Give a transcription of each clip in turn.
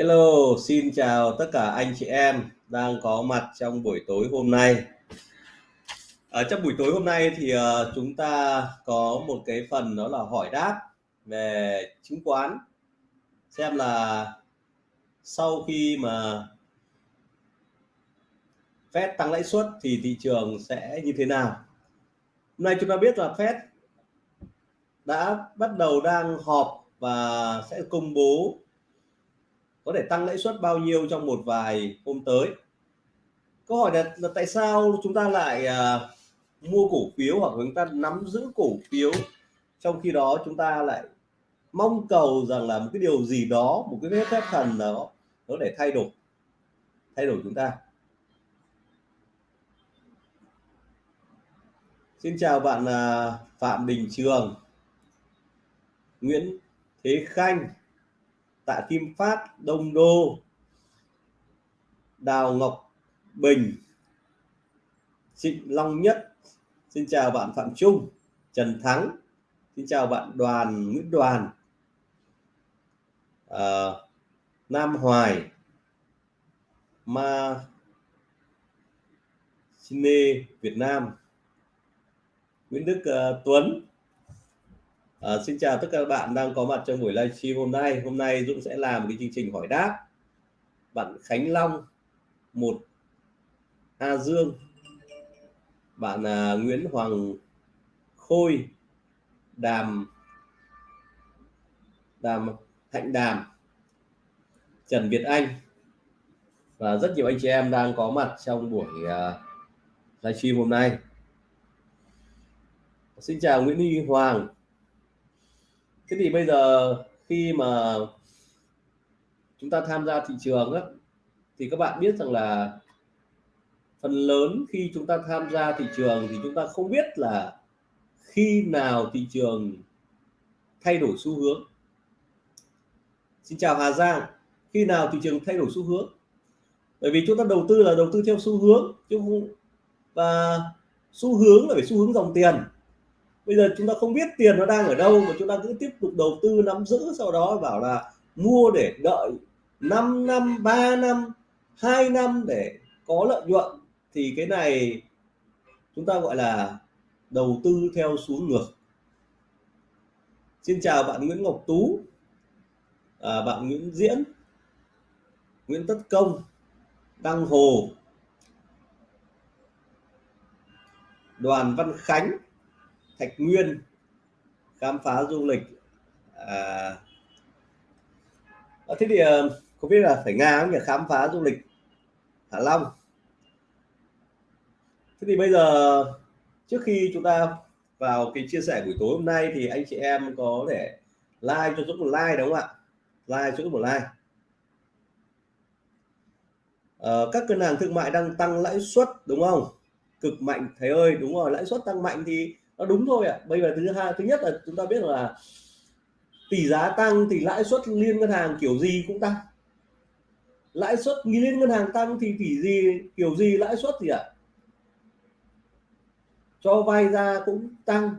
Hello, xin chào tất cả anh chị em đang có mặt trong buổi tối hôm nay. Ở trong buổi tối hôm nay thì ờ, chúng ta có một cái phần đó là hỏi đáp về chứng khoán xem là sau khi mà Fed tăng lãi suất thì thị trường sẽ như thế nào. Hôm nay chúng ta biết là Fed đã bắt đầu đang họp và sẽ công bố có thể tăng lãi suất bao nhiêu trong một vài hôm tới. Câu hỏi là, là tại sao chúng ta lại à, mua cổ phiếu hoặc chúng ta nắm giữ cổ phiếu trong khi đó chúng ta lại mong cầu rằng là một cái điều gì đó một cái phép thần đó nó để thay đổi thay đổi chúng ta? Xin chào bạn à, Phạm Đình Trường Nguyễn Thế Khanh. Tạ Kim Phát Đông Đô Đào Ngọc Bình Trịnh Long Nhất. Xin chào bạn Phạm Trung Trần Thắng. Xin chào bạn Đoàn Nguyễn Đoàn. À, Nam Hoài Ma Cine Việt Nam. Nguyễn Đức uh, Tuấn. À, xin chào tất cả các bạn đang có mặt trong buổi livestream hôm nay. Hôm nay Dũng sẽ làm cái chương trình hỏi đáp. Bạn Khánh Long, một A Dương, bạn à, Nguyễn Hoàng Khôi, Đàm Đàm Hạnh Đàm, Trần Việt Anh và rất nhiều anh chị em đang có mặt trong buổi à, uh, livestream hôm nay. Xin chào Nguyễn Huy Hoàng, thế thì bây giờ khi mà chúng ta tham gia thị trường á, thì các bạn biết rằng là phần lớn khi chúng ta tham gia thị trường thì chúng ta không biết là khi nào thị trường thay đổi xu hướng. Xin chào Hà Giang khi nào thị trường thay đổi xu hướng? Bởi vì chúng ta đầu tư là đầu tư theo xu hướng chứ không và xu hướng là phải xu hướng dòng tiền bây giờ chúng ta không biết tiền nó đang ở đâu mà chúng ta cứ tiếp tục đầu tư nắm giữ sau đó bảo là mua để đợi 5 năm 3 năm 2 năm để có lợi nhuận. Thì cái này chúng ta gọi là đầu tư theo xuống ngược. Xin chào bạn Nguyễn Ngọc Tú à, bạn Nguyễn Diễn Nguyễn Tất Công Đăng Hồ Đoàn Văn Khánh. Thạch Nguyên khám phá du lịch. À, à thế thì ờ, có biết là phải Nga không nhỉ? Khám phá du lịch Hạ Long. Thế thì bây giờ trước khi chúng ta vào cái chia sẻ buổi tối hôm nay thì anh chị em có thể like cho Dũng một like đúng không ạ? Like cho Dũng một like. Ờ, các ngân hàng thương mại đang tăng lãi suất đúng không? Cực mạnh thầy ơi đúng rồi lãi suất tăng mạnh thì nó đúng thôi ạ à. bây giờ thứ hai, thứ nhất là chúng ta biết là tỷ giá tăng thì lãi suất liên ngân hàng kiểu gì cũng tăng lãi suất liên ngân hàng tăng thì tỷ gì, kiểu gì lãi suất gì ạ à? cho vay ra cũng tăng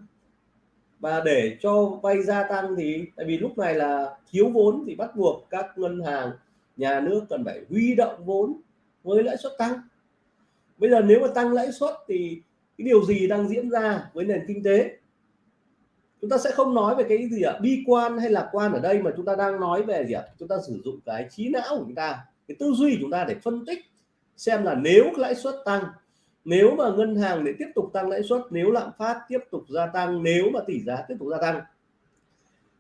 và để cho vay gia tăng thì, tại vì lúc này là thiếu vốn thì bắt buộc các ngân hàng, nhà nước cần phải huy động vốn với lãi suất tăng bây giờ nếu mà tăng lãi suất thì cái điều gì đang diễn ra với nền kinh tế? Chúng ta sẽ không nói về cái gì ạ? Bi quan hay lạc quan ở đây mà chúng ta đang nói về gì ạ? Chúng ta sử dụng cái trí não của chúng ta, cái tư duy của chúng ta để phân tích xem là nếu lãi suất tăng, nếu mà ngân hàng để tiếp tục tăng lãi suất, nếu lạm phát tiếp tục gia tăng, nếu mà tỷ giá tiếp tục gia tăng,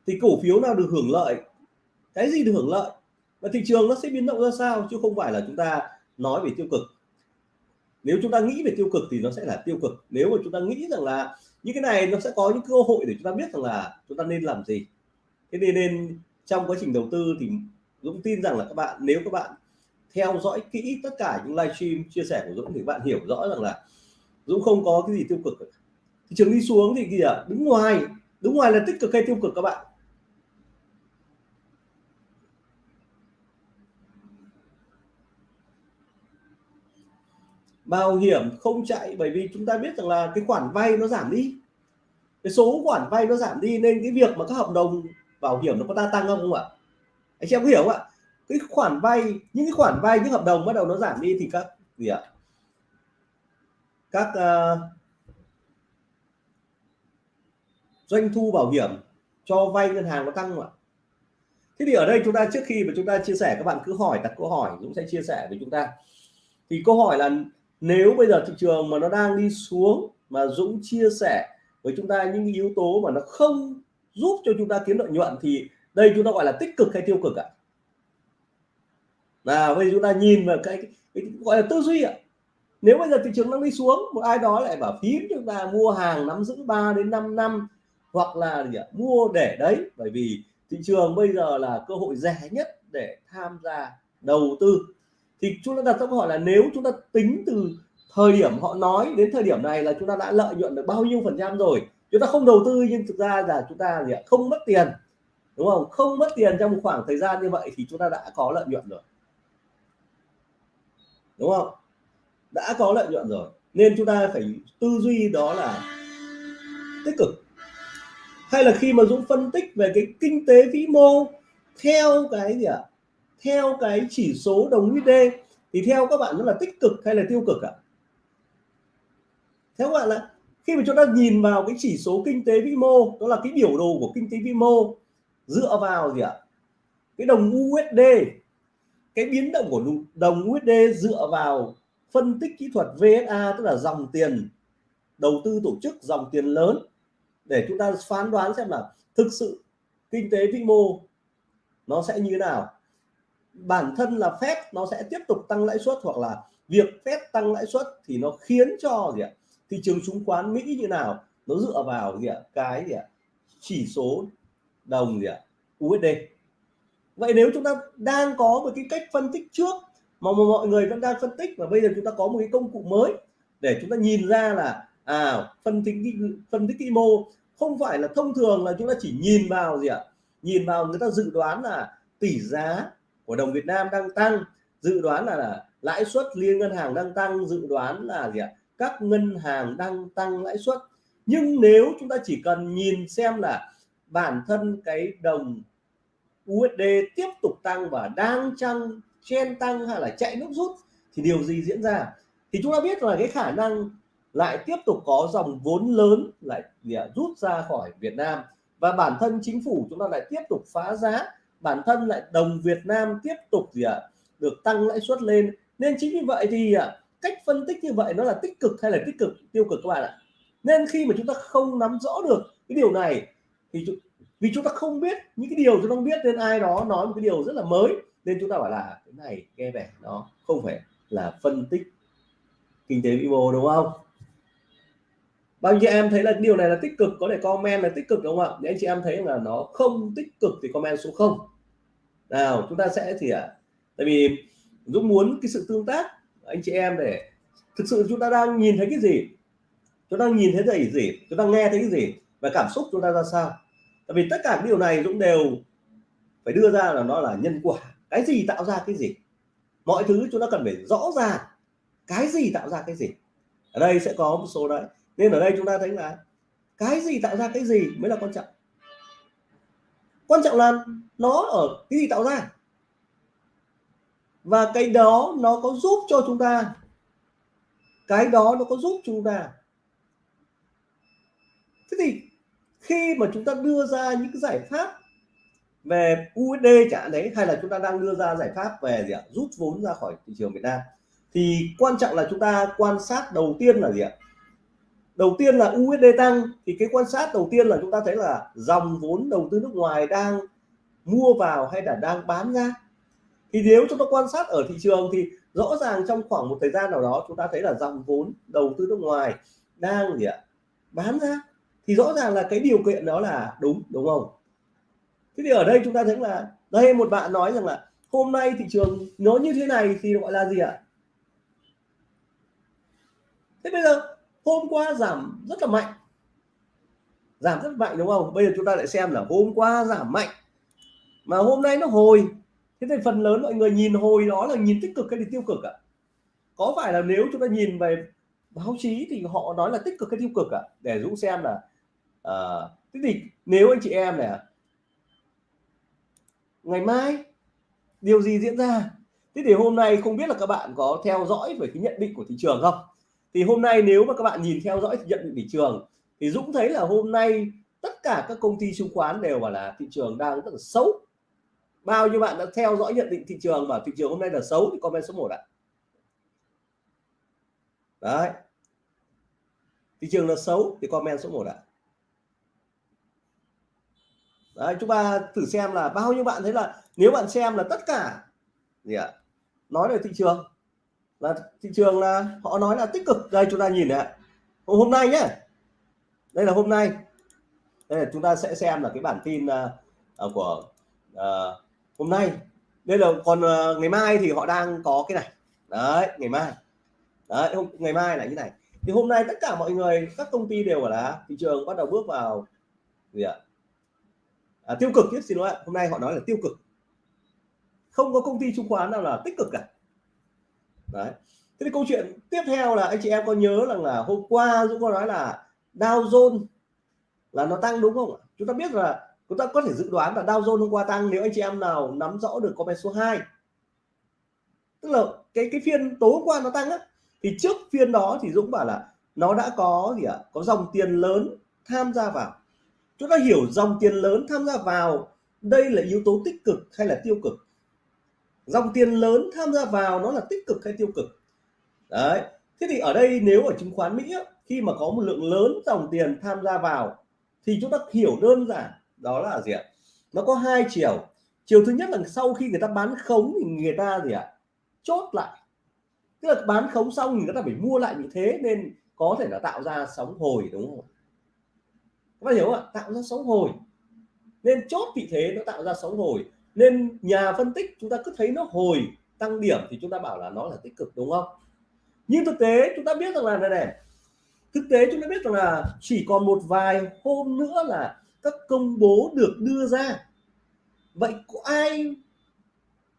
thì cổ phiếu nào được hưởng lợi? Cái gì được hưởng lợi? Và thị trường nó sẽ biến động ra sao? Chứ không phải là chúng ta nói về tiêu cực nếu chúng ta nghĩ về tiêu cực thì nó sẽ là tiêu cực. Nếu mà chúng ta nghĩ rằng là những cái này nó sẽ có những cơ hội để chúng ta biết rằng là chúng ta nên làm gì. Thế nên nên trong quá trình đầu tư thì Dũng tin rằng là các bạn, nếu các bạn theo dõi kỹ tất cả những livestream chia sẻ của Dũng thì bạn hiểu rõ rằng là Dũng không có cái gì tiêu cực thị trường đi xuống thì kìa, đứng ngoài đứng ngoài là tích cực hay tiêu cực các bạn? Bảo hiểm không chạy bởi vì chúng ta biết rằng là cái khoản vay nó giảm đi. Cái số khoản vay nó giảm đi nên cái việc mà các hợp đồng bảo hiểm nó có ta tăng không không ạ? Anh chị em có hiểu không ạ? Cái khoản vay những cái khoản vay những hợp đồng bắt đầu nó giảm đi thì các gì ạ? Các uh, doanh thu bảo hiểm cho vay ngân hàng nó tăng ạ? Thế thì ở đây chúng ta trước khi mà chúng ta chia sẻ các bạn cứ hỏi đặt câu hỏi Dũng sẽ chia sẻ với chúng ta. Thì câu hỏi là nếu bây giờ thị trường mà nó đang đi xuống mà Dũng chia sẻ với chúng ta những yếu tố mà nó không giúp cho chúng ta kiếm lợi nhuận thì đây chúng ta gọi là tích cực hay tiêu cực ạ? Nào bây giờ chúng ta nhìn vào cái, cái, cái gọi là tư duy ạ. Nếu bây giờ thị trường đang đi xuống một ai đó lại bảo phím chúng ta mua hàng nắm giữ 3 đến 5 năm hoặc là gì ạ? mua để đấy bởi vì thị trường bây giờ là cơ hội rẻ nhất để tham gia đầu tư thì chúng ta đặt câu hỏi là nếu chúng ta tính từ thời điểm họ nói đến thời điểm này là chúng ta đã lợi nhuận được bao nhiêu phần trăm rồi, chúng ta không đầu tư nhưng thực ra là chúng ta gì ạ? không mất tiền, đúng không? Không mất tiền trong một khoảng thời gian như vậy thì chúng ta đã có lợi nhuận rồi. Đúng không? Đã có lợi nhuận rồi. Nên chúng ta phải tư duy đó là tích cực. Hay là khi mà Dũng phân tích về cái kinh tế vĩ mô theo cái gì ạ? à? Theo cái chỉ số đồng USD thì theo các bạn nó là tích cực hay là tiêu cực ạ à? theo các bạn là khi mà chúng ta nhìn vào cái chỉ số kinh tế vĩ mô, đó là cái biểu đồ của kinh tế vĩ mô, dựa vào gì ạ à? cái đồng USD cái biến động của đồng USD dựa vào phân tích kỹ thuật VSA tức là dòng tiền đầu tư tổ chức, dòng tiền lớn, để chúng ta phán đoán xem là thực sự kinh tế vĩ mô nó sẽ như thế nào bản thân là phép nó sẽ tiếp tục tăng lãi suất hoặc là việc phép tăng lãi suất thì nó khiến cho gì ạ, thị trường chứng khoán Mỹ như nào, nó dựa vào gì ạ, cái gì ạ, chỉ số đồng gì ạ USD vậy nếu chúng ta đang có một cái cách phân tích trước mà mọi người vẫn đang phân tích và bây giờ chúng ta có một cái công cụ mới để chúng ta nhìn ra là à phân tích phân tích vĩ mô không phải là thông thường là chúng ta chỉ nhìn vào gì ạ, nhìn vào người ta dự đoán là tỷ giá của đồng Việt Nam đang tăng dự đoán là, là lãi suất liên ngân hàng đang tăng dự đoán là gì ạ? Các ngân hàng đang tăng lãi suất. Nhưng nếu chúng ta chỉ cần nhìn xem là bản thân cái đồng USD tiếp tục tăng và đang chăng chen tăng hay là chạy nước rút thì điều gì diễn ra? Thì chúng ta biết là cái khả năng lại tiếp tục có dòng vốn lớn lại rút ra khỏi Việt Nam. Và bản thân chính phủ chúng ta lại tiếp tục phá giá bản thân lại đồng Việt Nam tiếp tục gì ạ? À, được tăng lãi suất lên. Nên chính vì vậy thì à, cách phân tích như vậy nó là tích cực hay là tích cực tiêu cực các bạn ạ? Nên khi mà chúng ta không nắm rõ được cái điều này thì vì chúng ta không biết những cái điều chúng ta không biết nên ai đó nói một cái điều rất là mới nên chúng ta bảo là cái này nghe vẻ nó không phải là phân tích kinh tế vĩ mô đúng không? Bao nhiêu em thấy là điều này là tích cực có thể comment là tích cực đúng không ạ? Để anh chị em thấy là nó không tích cực thì comment số 0 nào chúng ta sẽ thì ạ à, tại vì Dũng muốn cái sự tương tác anh chị em để thực sự chúng ta đang nhìn thấy cái gì? Chúng ta nhìn thấy cái gì? Chúng ta nghe thấy cái gì? Và cảm xúc chúng ta ra sao? Tại vì tất cả những điều này Dũng đều phải đưa ra là nó là nhân quả. Cái gì tạo ra cái gì? Mọi thứ chúng ta cần phải rõ ràng. Cái gì tạo ra cái gì? Ở đây sẽ có một số đấy nên ở đây chúng ta thấy là cái gì tạo ra cái gì mới là quan trọng. Quan trọng là nó ở cái gì tạo ra. Và cái đó nó có giúp cho chúng ta. Cái đó nó có giúp chúng ta. Thế thì khi mà chúng ta đưa ra những cái giải pháp về USD trả đấy, hay là chúng ta đang đưa ra giải pháp về gì ạ? Rút vốn ra khỏi thị trường Việt Nam, thì quan trọng là chúng ta quan sát đầu tiên là gì ạ? Đầu tiên là USD tăng, thì cái quan sát đầu tiên là chúng ta thấy là dòng vốn đầu tư nước ngoài đang mua vào hay là đang bán ra. Thì nếu chúng ta quan sát ở thị trường thì rõ ràng trong khoảng một thời gian nào đó chúng ta thấy là dòng vốn đầu tư nước ngoài đang gì ạ, bán ra. Thì rõ ràng là cái điều kiện đó là đúng đúng không? Thế thì ở đây chúng ta thấy là, đây một bạn nói rằng là hôm nay thị trường nó như thế này thì gọi là gì ạ? Thế bây giờ hôm qua giảm rất là mạnh. Giảm rất mạnh đúng không? Bây giờ chúng ta lại xem là hôm qua giảm mạnh. Mà hôm nay nó hồi. Thế thì phần lớn mọi người nhìn hồi đó là nhìn tích cực hay là tiêu cực ạ? Có phải là nếu chúng ta nhìn về báo chí thì họ nói là tích cực hay tiêu cực ạ? Để dũng xem là à, thế thì nếu anh chị em này ngày mai điều gì diễn ra? Thế thì hôm nay không biết là các bạn có theo dõi về cái nhận định của thị trường không? Thì hôm nay nếu mà các bạn nhìn theo dõi nhận định thị trường, thì Dũng thấy là hôm nay tất cả các công ty chứng khoán đều bảo là thị trường đang rất là xấu. Bao nhiêu bạn đã theo dõi nhận định thị trường và thị trường hôm nay là xấu thì comment số 1 ạ. Đấy. Thị trường là xấu thì comment số 1 ạ. Đấy, chúng ta thử xem là bao nhiêu bạn thấy là nếu bạn xem là tất cả gì ạ? Nói về thị trường là thị trường là họ nói là tích cực. Đây chúng ta nhìn này hôm nay nhé đây là hôm nay. Đây là chúng ta sẽ xem là cái bản tin uh, của uh, hôm nay. Đây là còn uh, ngày mai thì họ đang có cái này. Đấy ngày mai. Đấy hôm ngày mai là như này. Thì hôm nay tất cả mọi người các công ty đều là thị trường bắt đầu bước vào gì ạ? À, tiêu cực chứ xin lỗi hôm nay họ nói là tiêu cực. Không có công ty chứng khoán nào là tích cực cả đấy. Thế thì câu chuyện tiếp theo là anh chị em có nhớ rằng là hôm qua Dũng có nói là Dow Jones là nó tăng đúng không ạ? Chúng ta biết là chúng ta có thể dự đoán là Dow Jones hôm qua tăng nếu anh chị em nào nắm rõ được comment số 2 tức là cái cái phiên tối hôm qua nó tăng á. Thì trước phiên đó thì Dũng bảo là nó đã có gì ạ? Có dòng tiền lớn tham gia vào. Chúng ta hiểu dòng tiền lớn tham gia vào đây là yếu tố tích cực hay là tiêu cực? Dòng tiền lớn tham gia vào nó là tích cực hay tiêu cực? Đấy, thế thì ở đây nếu ở chứng khoán Mỹ khi mà có một lượng lớn dòng tiền tham gia vào, thì chúng ta hiểu đơn giản, đó là gì ạ? Nó có hai chiều. Chiều thứ nhất là sau khi người ta bán khống thì người ta gì ạ? Chốt lại. Tức là bán khống xong thì người ta phải mua lại như thế nên có thể là tạo ra sóng hồi, đúng không? Các bạn hiểu không ạ? Tạo ra sóng hồi. Nên chốt vị thế nó tạo ra sóng hồi nên nhà phân tích chúng ta cứ thấy nó hồi tăng điểm thì chúng ta bảo là nó là tích cực, đúng không? Nhưng thực tế chúng ta biết rằng là, này này, thực tế chúng ta biết rằng là chỉ còn một vài hôm nữa là các công bố được đưa ra. Vậy có ai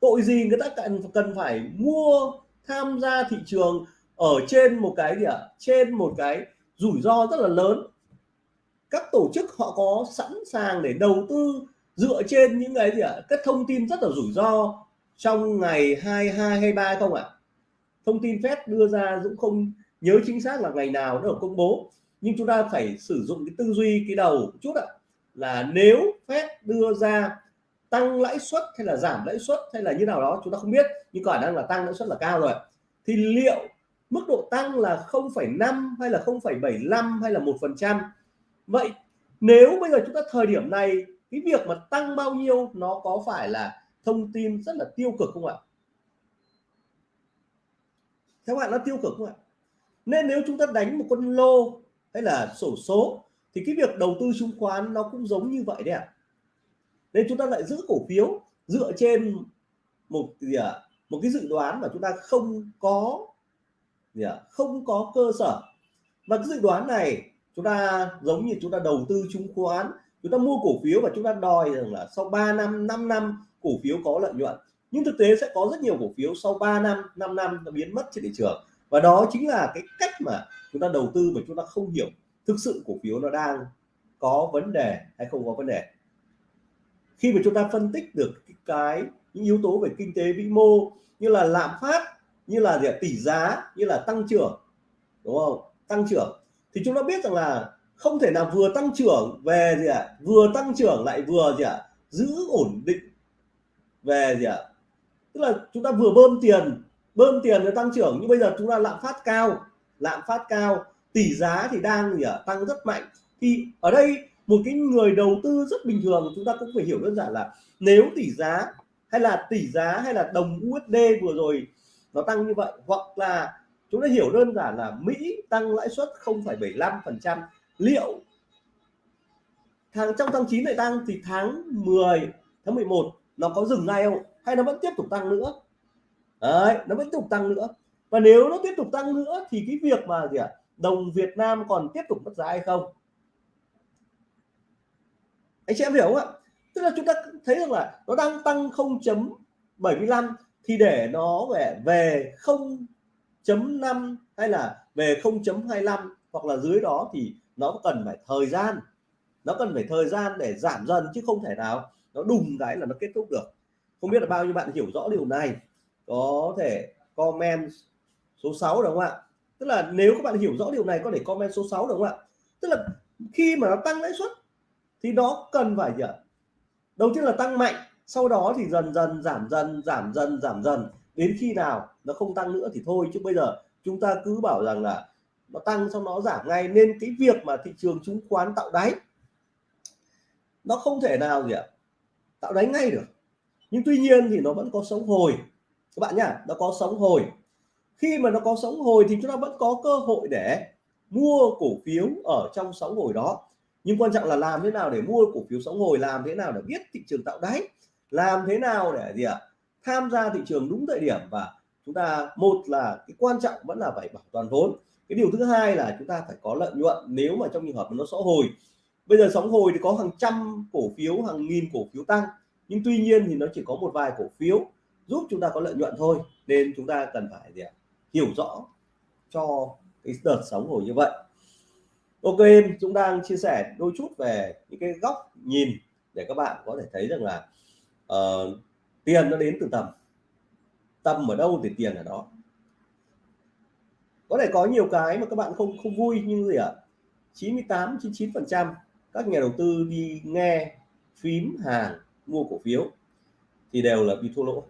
tội gì người ta cần cần phải mua, tham gia thị trường ở trên một cái gì ạ? À? trên một cái rủi ro rất là lớn. Các tổ chức họ có sẵn sàng để đầu tư dựa trên những cái gì ạ à? các thông tin rất là rủi ro trong ngày 22 23 không ạ à? thông tin Fed đưa ra Dũng không nhớ chính xác là ngày nào nó được công bố nhưng chúng ta phải sử dụng cái tư duy cái đầu chút ạ là nếu Fed đưa ra tăng lãi suất hay là giảm lãi suất hay là như nào đó chúng ta không biết nhưng khả năng là tăng lãi suất là cao rồi thì liệu mức độ tăng là 0,5 hay là 0,75 hay là một phần trăm vậy nếu bây giờ chúng ta thời điểm này cái việc mà tăng bao nhiêu nó có phải là thông tin rất là tiêu cực không ạ? Theo bạn nó tiêu cực không ạ? Nên nếu chúng ta đánh một con lô hay là sổ số thì cái việc đầu tư chứng khoán nó cũng giống như vậy đấy ạ. Nên chúng ta lại giữ cổ phiếu dựa trên một gì ạ? À, một cái dự đoán mà chúng ta không có gì à, không có cơ sở. Và cái dự đoán này chúng ta giống như chúng ta đầu tư chứng khoán chúng ta mua cổ phiếu và chúng ta đòi rằng là sau 3 năm 5 năm cổ phiếu có lợi nhuận. Nhưng thực tế sẽ có rất nhiều cổ phiếu sau 3 năm 5 năm nó biến mất trên thị trường. Và đó chính là cái cách mà chúng ta đầu tư mà chúng ta không hiểu thực sự cổ phiếu nó đang có vấn đề hay không có vấn đề. Khi mà chúng ta phân tích được cái những yếu tố về kinh tế vĩ mô như là lạm phát, như là gì tỷ giá, như là tăng trưởng, đúng không? Tăng trưởng. Thì chúng ta biết rằng là không thể nào vừa tăng trưởng về gì ạ à? vừa tăng trưởng lại vừa gì ạ à? giữ ổn định về gì ạ à? tức là chúng ta vừa bơm tiền bơm tiền để tăng trưởng nhưng bây giờ chúng ta lạm phát cao lạm phát cao tỷ giá thì đang gì ạ à? tăng rất mạnh thì ở đây một cái người đầu tư rất bình thường chúng ta cũng phải hiểu đơn giản là nếu tỷ giá hay là tỷ giá hay là đồng USD vừa rồi nó tăng như vậy hoặc là chúng ta hiểu đơn giản là Mỹ tăng lãi suất 0,75% liệu tháng trong tháng 9 này tăng thì tháng 10 tháng 11 nó có dừng ngay không? Hay nó vẫn tiếp tục tăng nữa? Đấy nó vẫn tiếp tục tăng nữa. Và nếu nó tiếp tục tăng nữa thì cái việc mà gì ạ? À, đồng Việt Nam còn tiếp tục mất giá hay không? Anh chị em hiểu không ạ? Tức là chúng ta thấy rằng là nó đang tăng 0.75 thì để nó về về 0.5 hay là về 0.25 hoặc là dưới đó thì nó cần phải thời gian. Nó cần phải thời gian để giảm dần chứ không thể nào nó đùng cái là nó kết thúc được. Không biết là bao nhiêu bạn hiểu rõ điều này. Có thể comment số 6 đúng không ạ? Tức là nếu các bạn hiểu rõ điều này có thể comment số 6 đúng không ạ? Tức là khi mà nó tăng lãi suất thì nó cần phải gì ạ? Đầu tiên là tăng mạnh, sau đó thì dần dần, giảm dần giảm dần giảm dần. Đến khi nào nó không tăng nữa thì thôi, chứ bây giờ chúng ta cứ bảo rằng là nó tăng xong nó giảm ngay, nên cái việc mà thị trường chứng khoán tạo đáy, nó không thể nào gì ạ, tạo đáy ngay được. Nhưng tuy nhiên thì nó vẫn có sống hồi. Các bạn nhá, nó có sống hồi. Khi mà nó có sống hồi thì chúng ta vẫn có cơ hội để mua cổ phiếu ở trong sóng hồi đó. Nhưng quan trọng là làm thế nào để mua cổ phiếu sóng hồi, làm thế nào để biết thị trường tạo đáy, làm thế nào để gì ạ, tham gia thị trường đúng thời điểm. Và chúng ta, một là cái quan trọng vẫn là phải bảo toàn vốn cái điều thứ hai là chúng ta phải có lợi nhuận nếu mà trong trường hợp nó sóng hồi. Bây giờ sóng hồi thì có hàng trăm cổ phiếu hàng nghìn cổ phiếu tăng nhưng tuy nhiên thì nó chỉ có một vài cổ phiếu giúp chúng ta có lợi nhuận thôi nên chúng ta cần phải gì ạ? hiểu rõ cho cái đợt sóng hồi như vậy. Ok em chúng đang chia sẻ đôi chút về những cái góc nhìn để các bạn có thể thấy rằng là uh, tiền nó đến từ tầm. Tầm ở đâu thì tiền ở đó có thể có nhiều cái mà các bạn không không vui nhưng gì ạ? 98 99 phần trăm các nhà đầu tư đi nghe phím hàng mua cổ phiếu thì đều là bị thua lỗ.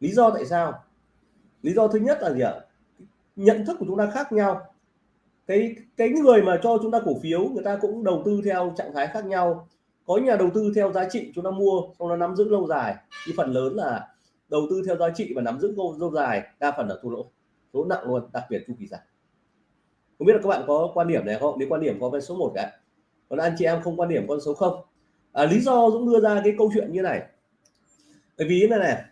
Lý do tại sao? Lý do thứ nhất là gì ạ? Nhận thức của chúng ta khác nhau. Cái cái người mà cho chúng ta cổ phiếu người ta cũng đầu tư theo trạng thái khác nhau. Có nhà đầu tư theo giá trị chúng ta mua xong nó nắm giữ lâu dài. Thì phần lớn là đầu tư theo giá trị và nắm giữ lâu, lâu dài đa phần là thua lỗ lỗ nặng luôn đặc biệt chu kỳ dài. Không biết là các bạn có quan điểm này không? Nếu quan điểm có với số 1 cả còn anh chị em không quan điểm con số không? À, lý do Dũng đưa ra cái câu chuyện như này. Bởi vì này này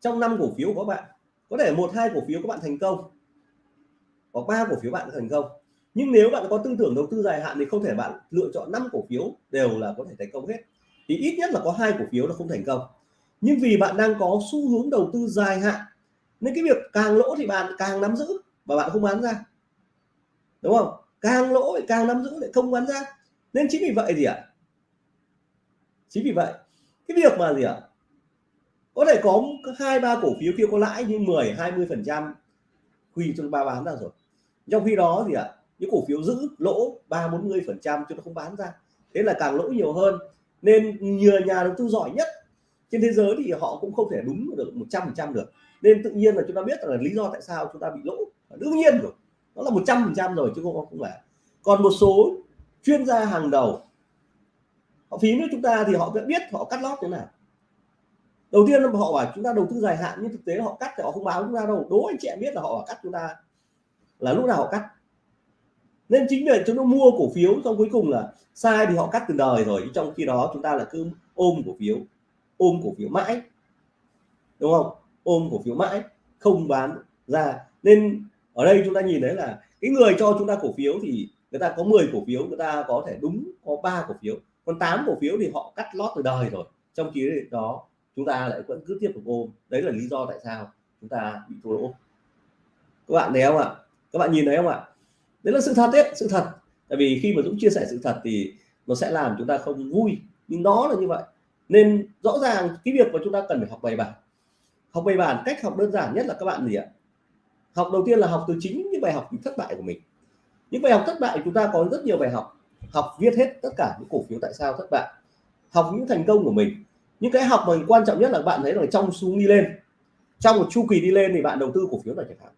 trong năm cổ phiếu của các bạn có thể một hai cổ phiếu các bạn thành công có ba cổ phiếu bạn thành công. Nhưng nếu bạn có tư tưởng đầu tư dài hạn thì không thể bạn lựa chọn năm cổ phiếu đều là có thể thành công hết. Thì ít nhất là có hai cổ phiếu nó không thành công. Nhưng vì bạn đang có xu hướng đầu tư dài hạn nên cái việc càng lỗ thì bạn càng nắm giữ và bạn không bán ra. Đúng không? Càng lỗ thì càng nắm giữ lại không bán ra. Nên chính vì vậy gì ạ? Chính vì vậy, cái việc mà gì ạ? Có thể có hai, ba cổ phiếu kia có lãi như 10 20 phần trăm quy cho ba bán ra rồi. Trong khi đó gì ạ? Những cổ phiếu giữ lỗ ba, bốn mươi phần trăm cho nó không bán ra. Thế là càng lỗ nhiều hơn nên nhiều nhà đầu tư giỏi nhất trên thế giới thì họ cũng không thể đúng được một trăm phần trăm được. Nên tự nhiên là chúng ta biết là lý do tại sao chúng ta bị lỗ. Đương nhiên rồi, nó là một trăm phần trăm rồi chứ không không phải. Còn một số chuyên gia hàng đầu, họ phí với chúng ta thì họ biết họ cắt lót thế nào. Đầu tiên là họ bảo chúng ta đầu tư dài hạn, nhưng thực tế họ cắt thì họ không báo chúng ta đâu. Đố anh chị em biết là họ bảo cắt chúng ta là lúc nào họ cắt. Nên chính vì chúng nó mua cổ phiếu xong cuối cùng là sai thì họ cắt từ đời rồi. Trong khi đó chúng ta là cứ ôm cổ phiếu ôm cổ phiếu mãi. Đúng không? Ôm cổ phiếu mãi, không bán ra. Nên ở đây chúng ta nhìn thấy là cái người cho chúng ta cổ phiếu thì người ta có 10 cổ phiếu, người ta có thể đúng có ba cổ phiếu. Còn 8 cổ phiếu thì họ cắt lót từ đời rồi. Trong khi đó, chúng ta lại vẫn cứ tiếp tục ôm. Đấy là lý do tại sao chúng ta bị thua lỗ. Các bạn thấy không ạ? Các bạn nhìn thấy không ạ? Đấy là sự thật đấy, sự thật. Tại vì khi mà Dũng chia sẻ sự thật thì nó sẽ làm chúng ta không vui. Nhưng đó là như vậy nên rõ ràng cái việc mà chúng ta cần phải học bài bản. Học bài bản, cách học đơn giản nhất là các bạn gì ạ? Học đầu tiên là học từ chính những bài học thất bại của mình. Những bài học thất bại chúng ta có rất nhiều bài học. Học viết hết tất cả những cổ phiếu tại sao thất bại. Học những thành công của mình. Những cái học mà quan trọng nhất là bạn thấy là trong xuống đi lên. Trong một chu kỳ đi lên thì bạn đầu tư cổ phiếu là chẳng hạn.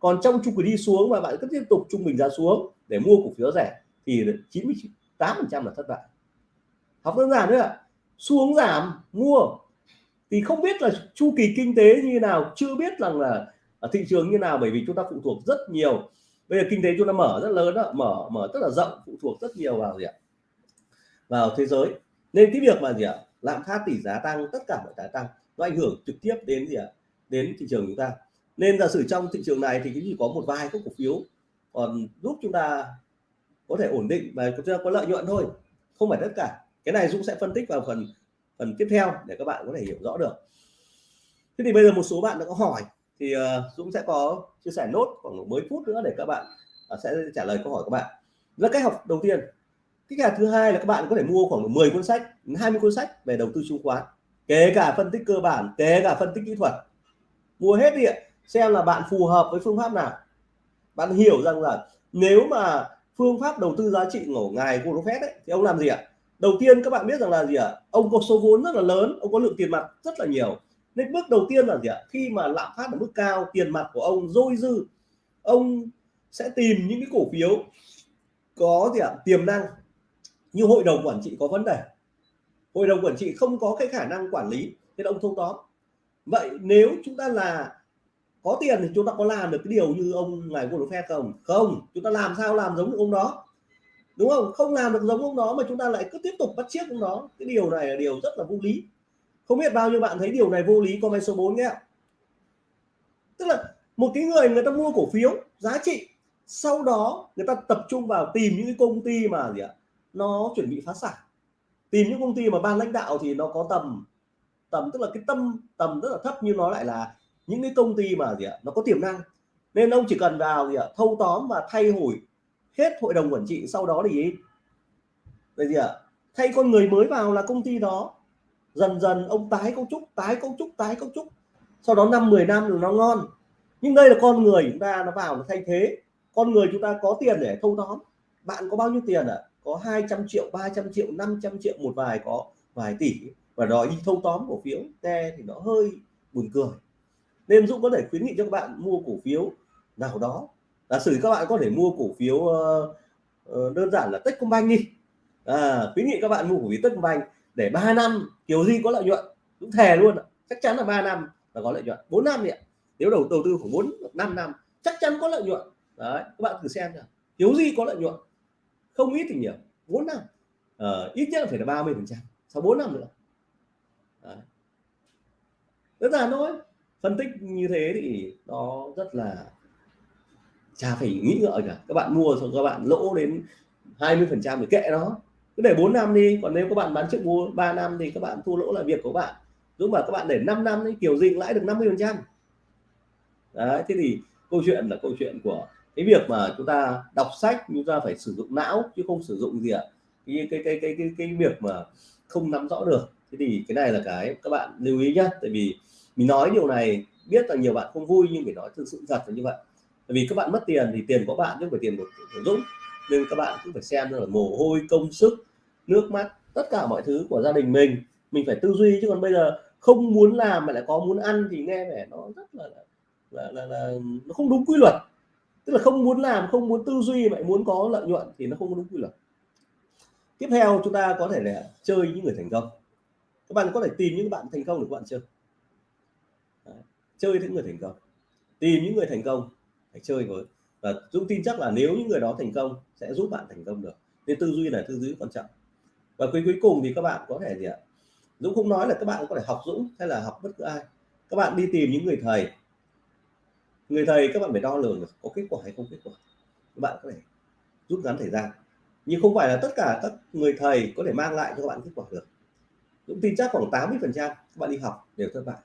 Còn trong chu kỳ đi xuống mà bạn cứ tiếp tục trung bình giá xuống để mua cổ phiếu rẻ thì 98 phần trăm là thất bại. Học đơn giản nữa xu xuống giảm mua. Thì không biết là chu kỳ kinh tế như nào chưa biết rằng là ở thị trường như nào bởi vì chúng ta phụ thuộc rất nhiều. Bây giờ kinh tế chúng ta mở rất lớn đó, mở mở rất là rộng phụ thuộc rất nhiều vào gì ạ? Vào thế giới. Nên cái việc mà gì ạ? Lạm phát tỷ giá tăng tất cả mọi cái tăng nó ảnh hưởng trực tiếp đến gì ạ? Đến thị trường chúng ta. Nên giả sử trong thị trường này thì chỉ có một vài các cổ phiếu còn giúp chúng ta có thể ổn định và chúng ta có lợi nhuận thôi. Không phải tất cả cái này Dũng sẽ phân tích vào phần phần tiếp theo để các bạn có thể hiểu rõ được. Thế thì bây giờ một số bạn đã có hỏi thì ờ, Dũng sẽ có chia sẻ nốt khoảng mấy phút nữa để các bạn ờ, sẽ trả lời câu hỏi các bạn. Là cách học đầu tiên. Cái nhà thứ hai là các bạn có thể mua khoảng 10 cuốn sách 20 cuốn sách về đầu tư chứng khoán kể cả phân tích cơ bản kể cả phân tích kỹ thuật. Mua hết đi xem là bạn phù hợp với phương pháp nào. Bạn hiểu rằng là nếu mà phương pháp đầu tư giá trị của ngài Warren Buffett ấy, thì ông làm gì ạ? Đầu tiên các bạn biết rằng là gì ạ? Ông có số vốn rất là lớn, ông có lượng tiền mặt rất là nhiều. Nên bước đầu tiên là gì ạ? Khi mà lạm phát ở mức cao, tiền mặt của ông dôi dư, ông sẽ tìm những cái cổ phiếu có gì ạ? Tiềm năng. Như hội đồng quản trị có vấn đề. Hội đồng quản trị không có cái khả năng quản lý, nên ông thâu tóm. Vậy nếu chúng ta là có tiền thì chúng ta có làm được cái điều như ông ngài Warren Buffett không? Không. Chúng ta làm sao làm giống như ông đó? Đúng không? Không làm được giống ông đó mà chúng ta lại cứ tiếp tục bắt chiếc ông đó. Cái điều này là điều rất là vô lý. Không biết bao nhiêu bạn thấy điều này vô lý, comment số 4 nhé. Tức là một cái người người ta mua cổ phiếu giá trị, sau đó người ta tập trung vào tìm những cái công ty mà gì ạ? Nó chuẩn bị phá sản. Tìm những công ty mà ban lãnh đạo thì nó có tầm tầm tức là cái tâm, tầm rất là thấp, nhưng nó lại là những cái công ty mà gì ạ? Nó có tiềm năng. Nên ông chỉ cần vào gì ạ? Thâu tóm và thay đổi hết hội đồng quản trị, sau đó thì là gì ạ? Thay con người mới vào là công ty đó. Dần dần ông tái cấu trúc, tái cấu trúc, tái cấu trúc. Sau đó năm 10 năm là nó ngon. Nhưng đây là con người chúng ta, nó vào nó thay thế. Con người chúng ta có tiền để thâu tóm. Bạn có bao nhiêu tiền ạ? À? có 200 triệu 300 triệu 500 triệu, một vài có vài tỷ. Và đòi đi thâu tóm cổ phiếu nghe thì nó hơi buồn cười. Nên Dũng có thể khuyến nghị cho các bạn mua cổ phiếu nào đó giả sử các bạn có thể mua cổ phiếu uh, uh, đơn giản là Techcombank đi. À, khuyến nghị các bạn mua cổ phiếu Techcombank để 3 năm kiểu gì có lợi nhuận cũng thề luôn chắc chắn là 3 năm là có lợi nhuận 4 năm ạ. Nếu đầu đầu tư khoảng 4 5 năm chắc chắn có lợi nhuận. Đấy các bạn thử xem nào. Kiểu gì có lợi nhuận? Không ít thì nhiều 4 năm. À, ít nhất là phải là 30 phần trăm sau 4 năm nữa. Đấy. rất là thôi. Phân tích như thế thì nó rất là chả phải nghĩ ngợi cả. Các bạn mua xong các bạn lỗ đến 20 phần trăm thì kệ nó. Cứ để 4 năm đi, còn nếu các bạn bán trước mua 3 năm thì các bạn thua lỗ là việc của bạn. Đúng mà các bạn để 5 năm thì kiểu gì cũng lãi được 50 phần trăm. Đấy, thế thì câu chuyện là câu chuyện của cái việc mà chúng ta đọc sách, chúng ta phải sử dụng não chứ không sử dụng gì ạ? Cái cái cái cái cái cái việc mà không nắm rõ được. Thế thì cái này là cái các bạn lưu ý nhé tại vì mình nói điều này, biết là nhiều bạn không vui nhưng phải nói thực sự thật là như vậy vì các bạn mất tiền thì tiền của bạn chứ không phải tiền của, của Dũng. Nên các bạn cũng phải xem là mồ hôi công sức nước mắt tất cả mọi thứ của gia đình mình. Mình phải tư duy chứ còn bây giờ không muốn làm mà lại có muốn ăn thì nghe vẻ nó rất là là, là, là nó không đúng quy luật. Tức là không muốn làm không muốn tư duy mà muốn có lợi nhuận thì nó không đúng quy luật. Tiếp theo chúng ta có thể là chơi những người thành công. Các bạn có thể tìm những bạn thành công để các bạn chơi Đấy. chơi những người thành công. Tìm những người thành công hãy chơi với. Và Dũng tin chắc là nếu những người đó thành công, sẽ giúp bạn thành công được. Nên tư duy là tư duy quan trọng. Và cuối cuối cùng thì các bạn có thể gì ạ? Dũng không nói là các bạn có thể học Dũng hay là học bất cứ ai. Các bạn đi tìm những người thầy. Người thầy các bạn phải đo lường được có kết quả hay không kết quả. Các bạn có thể rút ngắn thời gian. Nhưng không phải là tất cả các người thầy có thể mang lại cho các bạn kết quả được. Dũng tin chắc khoảng 80 phần trăm các bạn đi học đều thất bại.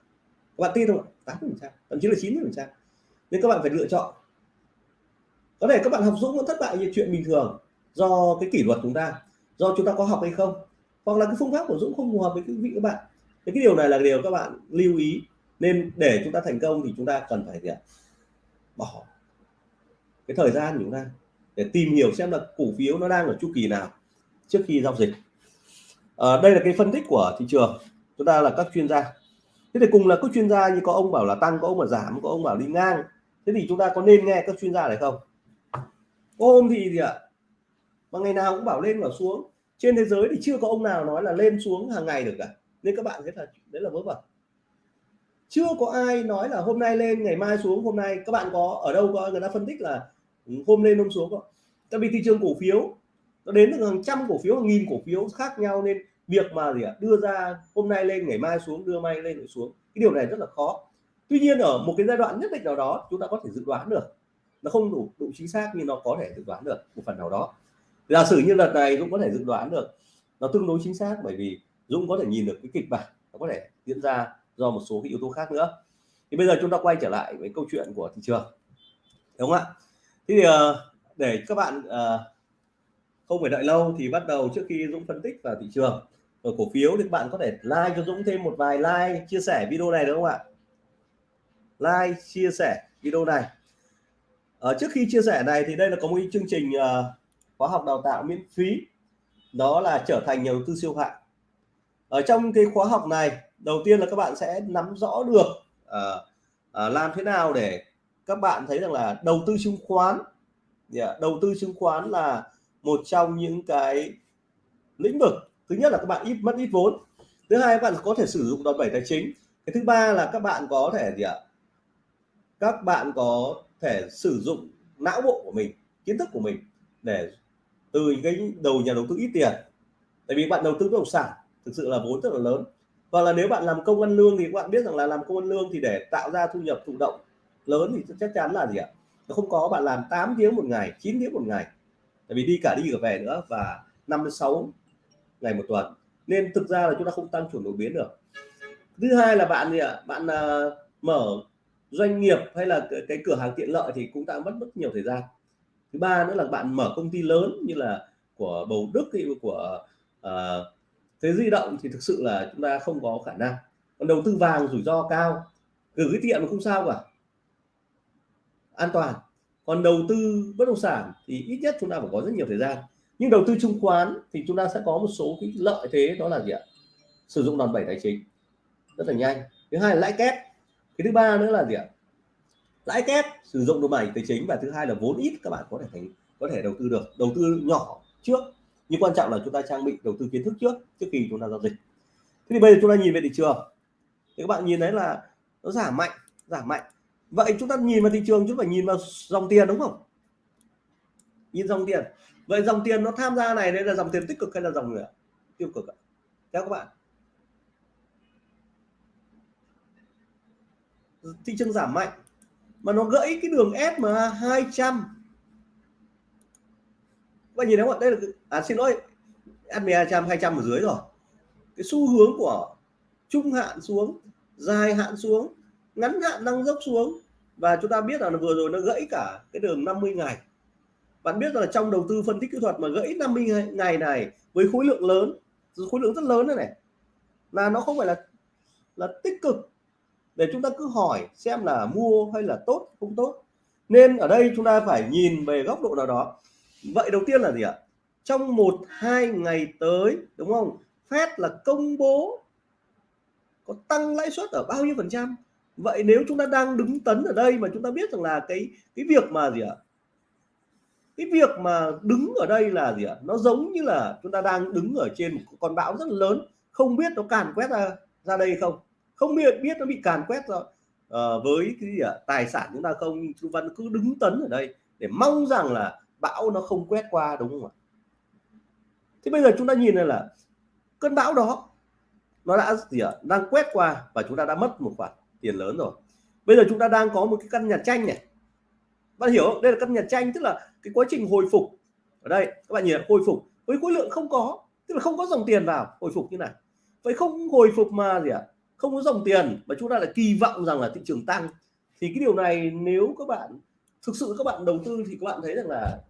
Các bạn tin không 80 phần trăm, thậm chí là 90 phần trăm nên các bạn phải lựa chọn. Có thể các bạn học Dũng vẫn thất bại như chuyện bình thường do cái kỷ luật chúng ta do chúng ta có học hay không hoặc là cái phương pháp của Dũng không phù hợp với quý vị các bạn. Thì cái điều này là điều các bạn lưu ý. Nên để chúng ta thành công thì chúng ta cần phải gì ạ? Bỏ cái thời gian của chúng ta để tìm hiểu xem là cổ phiếu nó đang ở chu kỳ nào trước khi giao dịch. À, đây là cái phân tích của thị trường. Chúng ta là các chuyên gia. Thế thì cùng là các chuyên gia như có ông bảo là tăng có ông mà giảm có ông bảo đi ngang thế thì chúng ta có nên nghe các chuyên gia này không? Hôm thì gì ạ? Mà ngày nào cũng bảo lên bảo xuống. Trên thế giới thì chưa có ông nào nói là lên xuống hàng ngày được cả. Nên các bạn thấy là đấy là vớ vẩn. Chưa có ai nói là hôm nay lên, ngày mai xuống, hôm nay. Các bạn có, ở đâu có, người ta phân tích là ừ, hôm lên, hôm xuống không tại vì thị trường cổ phiếu, nó đến được hàng trăm cổ phiếu, hàng nghìn cổ phiếu khác nhau. Nên việc mà gì ạ? Đưa ra hôm nay lên, ngày mai xuống, đưa mai lên, rồi xuống. Cái điều này rất là khó tuy nhiên ở một cái giai đoạn nhất định nào đó, chúng ta có thể dự đoán được. Nó không đủ đủ chính xác nhưng nó có thể dự đoán được một phần nào đó. Giả sử như lần này Dũng có thể dự đoán được, nó tương đối chính xác bởi vì Dũng có thể nhìn được cái kịch bản, nó có thể diễn ra do một số cái yếu tố khác nữa. Thì bây giờ chúng ta quay trở lại với câu chuyện của thị trường, đúng không ạ? Thế thì ờ, để các bạn ờ, không phải đợi lâu thì bắt đầu trước khi Dũng phân tích vào thị trường ở cổ phiếu thì các bạn có thể like cho Dũng thêm một vài like, chia sẻ video này được không ạ? Like chia sẻ video này. Ở trước khi chia sẻ này thì đây là có một chương trình uh, khóa học đào tạo miễn phí. Đó là trở thành nhà đầu tư siêu hạng. Ở trong cái khóa học này đầu tiên là các bạn sẽ nắm rõ được uh, uh, làm thế nào để các bạn thấy rằng là đầu tư chứng khoán yeah, đầu tư chứng khoán là một trong những cái lĩnh vực thứ nhất là các bạn ít mất ít vốn. Thứ hai các bạn có thể sử dụng đòn bẩy tài chính. Cái thứ ba là các bạn có thể gì ạ các bạn có thể sử dụng não bộ của mình kiến thức của mình để từ cái đầu nhà đầu tư ít tiền. Tại vì bạn đầu tư bất động sản thực sự là vốn rất là lớn. Và là nếu bạn làm công ăn lương thì các bạn biết rằng là làm công ăn lương thì để tạo ra thu nhập thụ động lớn thì chắc chắn là gì ạ? Nó không có bạn làm 8 tiếng một ngày 9 tiếng một ngày. Tại vì đi cả đi cả về nữa và 5 đến 6 ngày một tuần. Nên thực ra là chúng ta không tăng trưởng đột biến được. Thứ hai là bạn gì ạ? Bạn uh, mở doanh nghiệp hay là cái, cái cửa hàng tiện lợi thì cũng đã mất rất nhiều thời gian. Thứ ba nữa là bạn mở công ty lớn như là của bầu đức hay của uh, thế di động thì thực sự là chúng ta không có khả năng. Còn đầu tư vàng rủi ro cao gửi cái tiện không sao cả. An toàn. Còn đầu tư bất động sản thì ít nhất chúng ta phải có rất nhiều thời gian. Nhưng đầu tư chứng khoán thì chúng ta sẽ có một số cái lợi thế đó là gì ạ? Sử dụng đòn bẩy tài chính. Rất là nhanh. Thứ hai là lãi kép cái thứ ba nữa là gì ạ? Lãi kép, sử dụng đồ mảnh tài chính và thứ hai là vốn ít các bạn có thể thành có thể đầu tư được, đầu tư nhỏ trước. Nhưng quan trọng là chúng ta trang bị đầu tư kiến thức trước trước khi chúng ta giao dịch. Thế thì bây giờ chúng ta nhìn về thị trường. Thì các bạn nhìn thấy là nó giảm mạnh giảm mạnh. Vậy chúng ta nhìn vào thị trường, chúng phải nhìn vào dòng tiền đúng không? Nhìn dòng tiền. Vậy dòng tiền nó tham gia này, đây là dòng tiền tích cực hay là dòng người tiêu cực ạ. Theo các bạn. Thị trường giảm mạnh, mà nó gãy cái đường SMA 200 các nhìn thấy không đây là à xin lỗi SMA 200 200 ở dưới rồi. Cái xu hướng của trung hạn xuống, dài hạn xuống, ngắn hạn đang dốc xuống, và chúng ta biết là vừa rồi nó gãy cả cái đường 50 ngày. Bạn biết là trong đầu tư phân tích kỹ thuật mà gãy 50 ngày này với khối lượng lớn, khối lượng rất lớn này này, là nó không phải là là tích cực để chúng ta cứ hỏi xem là mua hay là tốt, không tốt. Nên ở đây chúng ta phải nhìn về góc độ nào đó. Vậy đầu tiên là gì ạ? Trong một, hai ngày tới, đúng không? Fed là công bố có tăng lãi suất ở bao nhiêu phần trăm? Vậy nếu chúng ta đang đứng tấn ở đây mà chúng ta biết rằng là cái cái việc mà gì ạ? Cái việc mà đứng ở đây là gì ạ? Nó giống như là chúng ta đang đứng ở trên một con bão rất lớn. Không biết nó càn quét ra ra đây không? Không biết biết nó bị càn quét rồi uh, ờ, với cái gì à, tài sản chúng ta không chúng văn cứ đứng tấn ở đây để mong rằng là bão nó không quét qua đúng không ạ? Thế bây giờ chúng ta nhìn này là cơn bão đó nó đã gì ạ? Đang quét qua và chúng ta đã mất một khoản tiền lớn rồi. Bây giờ chúng ta đang có một cái căn nhà tranh này. Bạn hiểu không? Đây là căn nhà tranh tức là cái quá trình hồi phục. Ở đây các bạn nhìn hồi phục. Với khối lượng không có tức là không có dòng tiền vào hồi phục như này. Vậy không hồi phục mà gì ạ? à? Không có dòng tiền mà chúng ta lại kỳ vọng rằng là thị trường tăng. Thì cái điều này nếu các bạn thực sự các bạn đầu tư thì các bạn thấy rằng là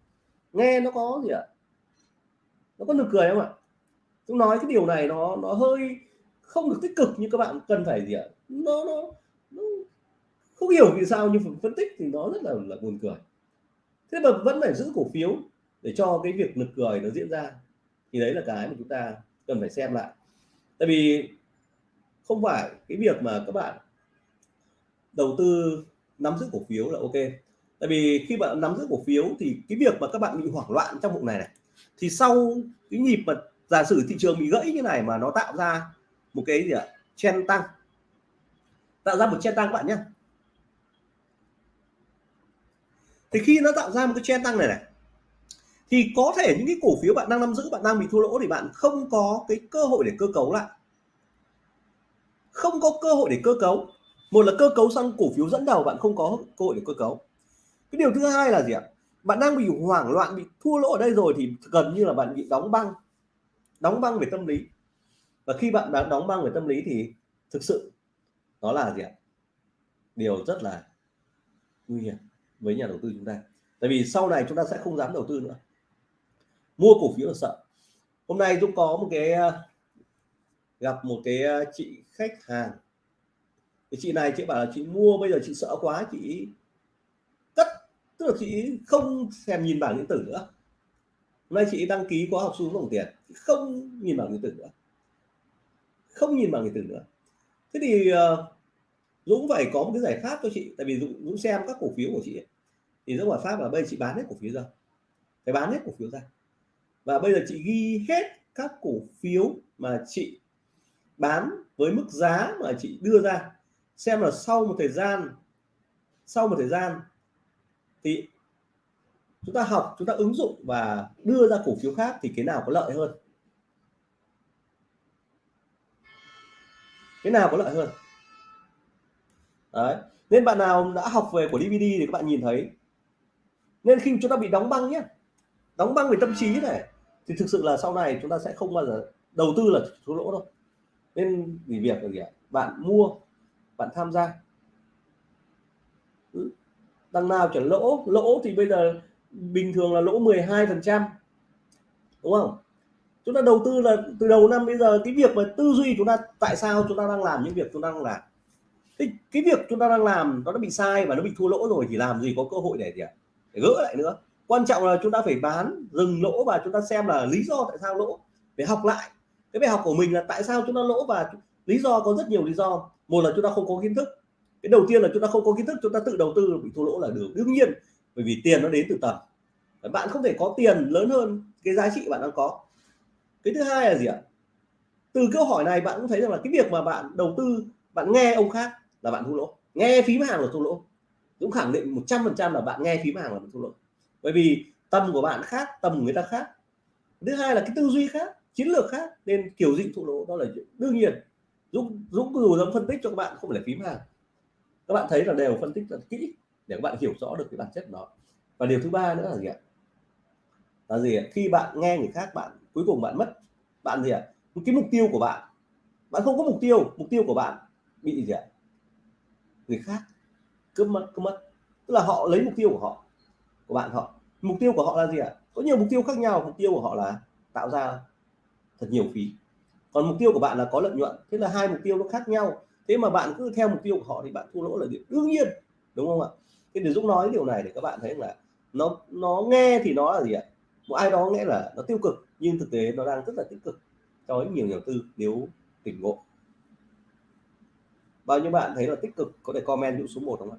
nghe nó có gì ạ? À? nó có nực cười không ạ? Chúng nói cái điều này nó nó hơi không được tích cực như các bạn cần phải gì ạ? À? nó, nó nó không hiểu vì sao nhưng phân tích thì nó rất là là buồn cười. Thế mà vẫn phải giữ cổ phiếu để cho cái việc nực cười nó diễn ra. Thì đấy là cái mà chúng ta cần phải xem lại. Tại vì không phải, cái việc mà các bạn đầu tư nắm giữ cổ phiếu là ok. Tại vì khi bạn nắm giữ cổ phiếu thì cái việc mà các bạn bị hoảng loạn trong vụ này này, thì sau cái nhịp mà giả sử thị trường bị gãy như này mà nó tạo ra một cái gì ạ? Chen tăng. Tạo ra một chen tăng các bạn nhé thì khi nó tạo ra một cái chen tăng này này, thì có thể những cái cổ phiếu bạn đang nắm giữ, bạn đang bị thua lỗ thì bạn không có cái cơ hội để cơ cấu lại không có cơ hội để cơ cấu. Một là cơ cấu sang cổ phiếu dẫn đầu bạn không có cơ hội để cơ cấu. Cái điều thứ hai là gì ạ? Bạn đang bị hoảng loạn, bị thua lỗ ở đây rồi thì gần như là bạn bị đóng băng. Đóng băng về tâm lý. Và khi bạn đã đóng băng về tâm lý thì thực sự đó là gì ạ? Điều rất là nguy hiểm với nhà đầu tư chúng ta. Tại vì sau này chúng ta sẽ không dám đầu tư nữa. Mua cổ phiếu là sợ. Hôm nay Dũng có một cái gặp một cái ờ, chị khách hàng. Thì chị này chị bảo là chị mua bây giờ chị sợ quá chị cất. Tức là chị không thèm nhìn bảng điện tử nữa. Hôm nay chị đăng ký khóa học xuống đồng tiền không nhìn bảng điện tử nữa. Không nhìn bảng điện tử nữa. Thế thì ờ, Dũng phải có một cái giải pháp cho chị tại vì Dũng, Dũng xem các cổ phiếu của chị ấy. thì Dũng giải pháp là bây giờ chị bán hết cổ phiếu ra. Phải bán hết cổ phiếu ra. Và bây giờ chị ghi hết các cổ phiếu mà chị bán với mức giá mà chị đưa ra. Xem là sau một thời gian, sau một thời gian thì chúng ta học, chúng ta ứng dụng và đưa ra cổ phiếu khác thì cái nào có lợi hơn? Cái nào có lợi hơn? Đấy, nên bạn nào đã học về của DVD thì các bạn nhìn thấy. Nên khi chúng ta bị đóng băng nhé, đóng băng về tâm trí này, thì thực sự là sau này chúng ta sẽ không bao giờ đầu tư là thua lỗ đâu nên nghỉ việc là gì ạ? Bạn mua, bạn tham gia. Ừ. Đằng nào chẳng lỗ lỗ thì bây giờ bình thường là lỗ 12 phần trăm. Đúng không? Chúng ta đầu tư là từ đầu năm bây giờ cái việc mà tư duy chúng ta, tại sao chúng ta đang làm những việc chúng ta đang làm? Thì cái việc chúng ta đang làm nó đã bị sai và nó bị thua lỗ rồi thì làm gì có cơ hội để gì ạ? Để gỡ lại nữa. Quan trọng là chúng ta phải bán, dừng lỗ và chúng ta xem là lý do tại sao lỗ. Để học lại cái bài học của mình là tại sao chúng ta lỗ và lý do, có rất nhiều lý do. Một là chúng ta không có kiến thức. Cái đầu tiên là chúng ta không có kiến thức, chúng ta tự đầu tư bị thua lỗ là được. Đương nhiên, bởi vì tiền nó đến từ tầm. Bạn không thể có tiền lớn hơn cái giá trị bạn đang có. Cái thứ hai là gì ạ? Từ câu hỏi này bạn cũng thấy rằng là cái việc mà bạn đầu tư, bạn nghe ông khác là bạn thua lỗ. Nghe phím hàng là thua lỗ. Cũng khẳng định 100% là bạn nghe phím hàng là bạn thua lỗ. Bởi vì tâm của bạn khác tâm của người ta khác. Thứ hai là cái tư duy khác chiến lược khác nên kiểu dĩnh thụ lỗ, đó là đương nhiên. Dũng Dũng dù dám phân tích cho các bạn, không phải là phím hàng. Các bạn thấy là đều phân tích rất kỹ để các bạn hiểu rõ được cái bản chất đó và điều thứ ba nữa là gì ạ? Là gì ạ? Khi bạn nghe người khác, bạn, cuối cùng bạn mất. Bạn gì ạ? Cái mục tiêu của bạn. Bạn không có mục tiêu mục tiêu của bạn bị gì ạ? Người khác cướp mất cướp mất. Tức là họ lấy mục tiêu của họ, của bạn họ. Mục tiêu của họ là gì ạ? Có nhiều mục tiêu khác nhau. Mục tiêu của họ là tạo ra thật nhiều phí. Còn mục tiêu của bạn là có lợi nhuận, thế là hai mục tiêu nó khác nhau. Thế mà bạn cứ theo mục tiêu của họ thì bạn thua lỗ là điều đương nhiên, đúng không ạ? Thế để dũng nói điều này để các bạn thấy là nó nó nghe thì nó là gì ạ? Một ai đó nghe là nó tiêu cực, nhưng thực tế nó đang rất là tích cực cho nhiều nhà đầu tư nếu tỉnh ngộ. Bao nhiêu bạn thấy là tích cực? Có thể comment dũng số 1 không ạ?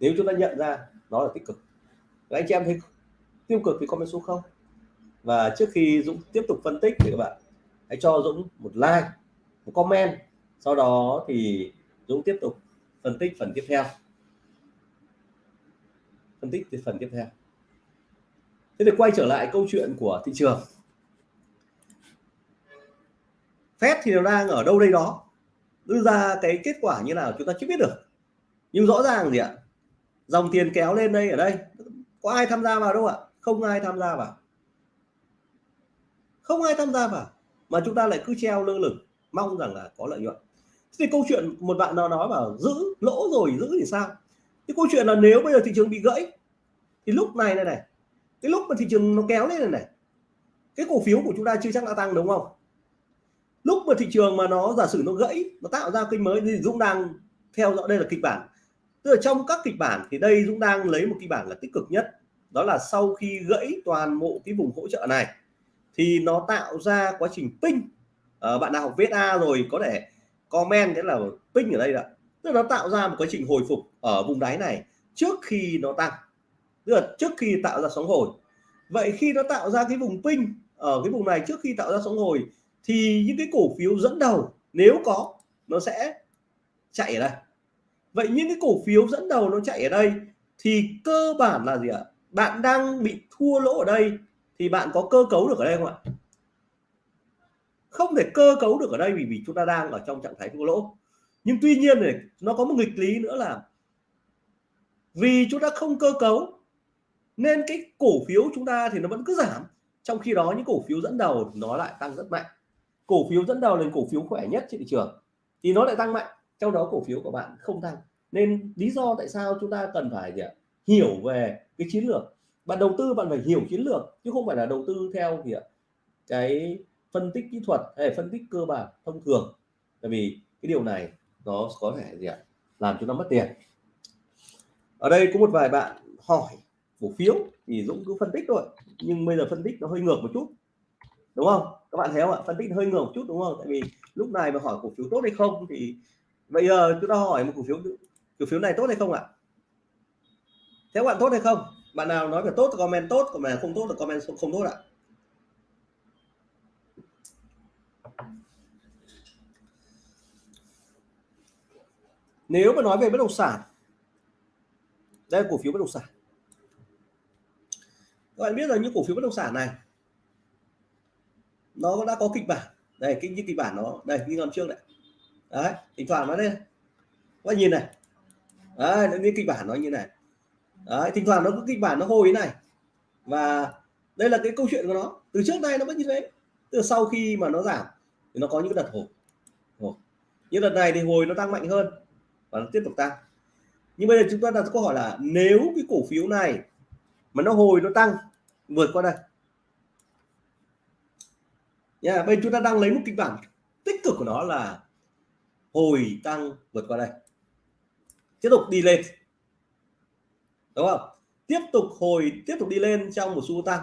Nếu chúng ta nhận ra nó là tích cực. Các anh chị em thấy tiêu cực thì comment số 0 và trước khi Dũng tiếp tục phân tích thì các bạn hãy cho Dũng một like, một comment. Sau đó thì Dũng tiếp tục phân tích phần tiếp theo. Phân tích thì phần tiếp theo. Thế thì quay trở lại câu chuyện của thị trường. Fed thì nó đang ở đâu đây đó? Đưa ra cái kết quả như nào chúng ta chưa biết được. Nhưng rõ ràng gì ạ? Dòng tiền kéo lên đây, ở đây. Có ai tham gia vào đâu ạ? Không ai tham gia vào không ai tham gia vào mà chúng ta lại cứ treo lơ lửng, mong rằng là có lợi nhuận. Thì câu chuyện một bạn nào nói bảo, giữ lỗ rồi, giữ thì sao? Cái câu chuyện là nếu bây giờ thị trường bị gãy, thì lúc này này này, cái lúc mà thị trường nó kéo lên này này, cái cổ phiếu của chúng ta chưa chắc đã tăng, đúng không? Lúc mà thị trường mà nó, giả sử nó gãy, nó tạo ra kênh mới, thì Dũng đang theo dõi, đây là kịch bản. Tức là trong các kịch bản thì đây Dũng đang lấy một kịch bản là tích cực nhất. Đó là sau khi gãy toàn bộ cái vùng hỗ trợ này thì nó tạo ra quá trình ping. À, bạn nào học viết a rồi có thể comment thế là ping ở đây ạ tức là nó tạo ra một quá trình hồi phục ở vùng đáy này trước khi nó tăng. Tức là trước khi tạo ra sóng hồi. Vậy khi nó tạo ra cái vùng ping ở cái vùng này trước khi tạo ra sóng hồi thì những cái cổ phiếu dẫn đầu nếu có nó sẽ chạy ở đây. Vậy những cái cổ phiếu dẫn đầu nó chạy ở đây thì cơ bản là gì ạ? Bạn đang bị thua lỗ ở đây thì bạn có cơ cấu được ở đây không ạ? Không thể cơ cấu được ở đây vì vì chúng ta đang ở trong trạng thái thua lỗ. Nhưng tuy nhiên này, nó có một nghịch lý nữa là vì chúng ta không cơ cấu, nên cái cổ phiếu chúng ta thì nó vẫn cứ giảm. Trong khi đó, những cổ phiếu dẫn đầu nó lại tăng rất mạnh. Cổ phiếu dẫn đầu là cổ phiếu khỏe nhất trên thị trường thì nó lại tăng mạnh. Trong đó, cổ phiếu của bạn không tăng. Nên lý do tại sao chúng ta cần phải gì ạ? hiểu về cái chiến lược bạn đầu tư bạn phải hiểu chiến lược, chứ không phải là đầu tư theo gì ạ? cái phân tích kỹ thuật hay phân tích cơ bản thông thường. Tại vì cái điều này nó có thể gì ạ? Làm chúng ta mất tiền. Ở đây có một vài bạn hỏi cổ phiếu thì Dũng cứ phân tích thôi, nhưng bây giờ phân tích nó hơi ngược một chút. Đúng không? Các bạn thấy không ạ? Phân tích hơi ngược một chút, đúng không? Tại vì lúc này mà hỏi cổ phiếu tốt hay không thì bây giờ chúng ta hỏi một cổ phiếu cổ phiếu này tốt hay không ạ? Theo bạn tốt hay không? Bạn nào nói về tốt thì comment tốt, còn mà không tốt là comment không tốt ạ. Nếu mà nói về bất động sản, đây là cổ phiếu bất động sản. Các bạn biết là những cổ phiếu bất động sản này, nó đã có kịch bản. Đây, cái như kịch bản nó, đây, như năm trước này. Đấy, thỉnh thoảng nó đây các bạn nhìn này. Đấy, nó như kịch bản nó như này đấy thỉnh thoảng nó có kịch bản nó hồi này. Và đây là cái câu chuyện của nó. Từ trước nay nó vẫn như thế. Từ sau khi mà nó giảm thì nó có những đợt hồi. Hồi. Như đợt này thì hồi nó tăng mạnh hơn và nó tiếp tục tăng. Nhưng bây giờ chúng ta đặt câu hỏi là nếu cái cổ phiếu này mà nó hồi nó tăng vượt qua đây. Nha yeah, bây chúng ta đang lấy một kịch bản tích cực của nó là hồi tăng vượt qua đây. Tiếp tục đi lên đúng không? Tiếp tục hồi tiếp tục đi lên trong một xu tăng.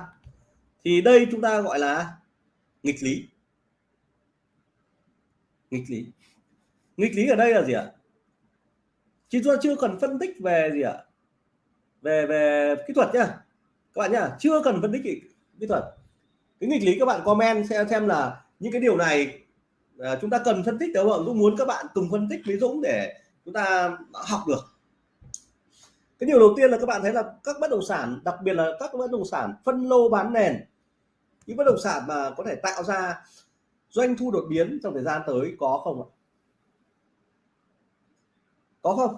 Thì đây chúng ta gọi là nghịch lý. Nghịch lý. Nghịch lý ở đây là gì ạ? Chứ chúng ta chưa cần phân tích về gì ạ? Về về kỹ thuật nhá. Các bạn nhá chưa cần phân tích kỹ thuật. Cái nghịch lý các bạn comment xem xem là những cái điều này à, chúng ta cần phân tích đúng không Dũng muốn các bạn cùng phân tích với Dũng để chúng ta học được cái điều đầu tiên là các bạn thấy là các bất động sản, đặc biệt là các bất động sản phân lô bán nền, những bất động sản mà có thể tạo ra doanh thu đột biến trong thời gian tới có không ạ? Có không?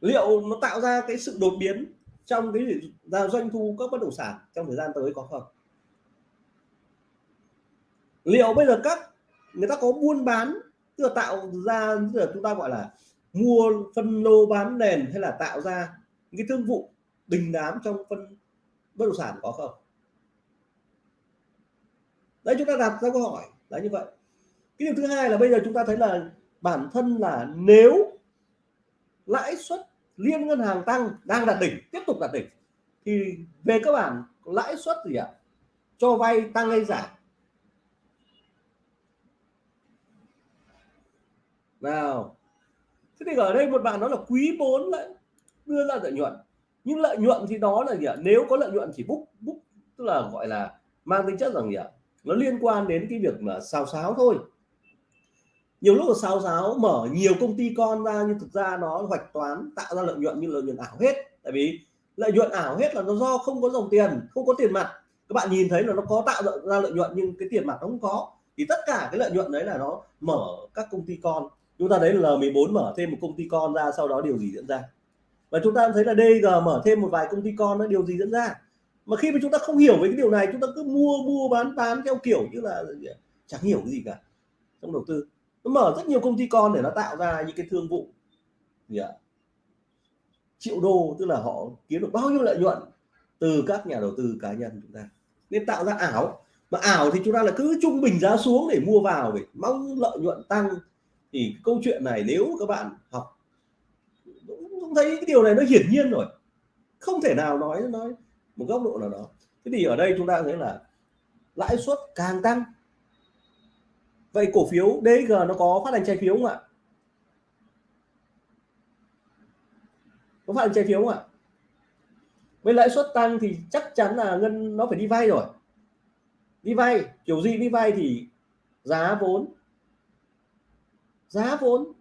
Liệu nó tạo ra cái sự đột biến trong cái ra doanh thu các bất động sản trong thời gian tới có không? Liệu bây giờ các, người ta có buôn bán, tức là tạo ra, tức là chúng ta gọi là mua phân lô bán nền hay là tạo ra cái thương vụ đình đám trong phân, bất động sản có không? Đấy, chúng ta đặt ra câu hỏi là như vậy. Cái điều thứ hai là bây giờ chúng ta thấy là bản thân là nếu lãi suất liên ngân hàng tăng đang đạt đỉnh, tiếp tục đạt đỉnh, thì về cơ bản lãi suất gì ạ? Cho vay tăng hay giảm? Nào. Thế thì ở đây một bạn nói là quý 4 lại đưa ra lợi nhuận. Nhưng lợi nhuận thì đó là gì ạ? Nếu có lợi nhuận chỉ book book tức là gọi là mang tính chất rằng gì ạ? Nó liên quan đến cái việc mà xào xáo thôi. Nhiều lúc là xào xáo, mở nhiều công ty con ra nhưng thực ra nó hoạch toán, tạo ra lợi nhuận như lợi nhuận ảo hết. Tại vì lợi nhuận ảo hết là nó do không có dòng tiền, không có tiền mặt. Các bạn nhìn thấy là nó có tạo ra lợi nhuận nhưng cái tiền mặt nó không có. Thì tất cả cái lợi nhuận đấy là nó mở các công ty con. Chúng ta thấy là L14 mở thêm một công ty con ra, sau đó điều gì diễn ra? Và chúng ta thấy là DG mở thêm một vài công ty con nó điều gì diễn ra? Mà khi mà chúng ta không hiểu về cái điều này, chúng ta cứ mua mua, bán bán theo kiểu như là chẳng hiểu cái gì cả. Trong đầu tư. Nó mở rất nhiều công ty con để nó tạo ra những cái thương vụ. Gì ạ? Triệu đô, tức là họ kiếm được bao nhiêu lợi nhuận từ các nhà đầu tư cá nhân chúng ta. Nên tạo ra ảo. Mà ảo thì chúng ta là cứ trung bình giá xuống để mua vào để mong lợi nhuận tăng. Thì câu chuyện này nếu các bạn học cũng thấy cái điều này nó hiển nhiên rồi. Không thể nào nói nói một góc độ nào đó. Thế thì ở đây chúng ta thấy là lãi suất càng tăng. Vậy cổ phiếu DG nó có phát hành trái phiếu không ạ? Có phát hành trái phiếu không ạ? Với lãi suất tăng thì chắc chắn là ngân nó phải đi vay rồi. Đi vay, kiểu gì đi vay thì giá vốn giá vốn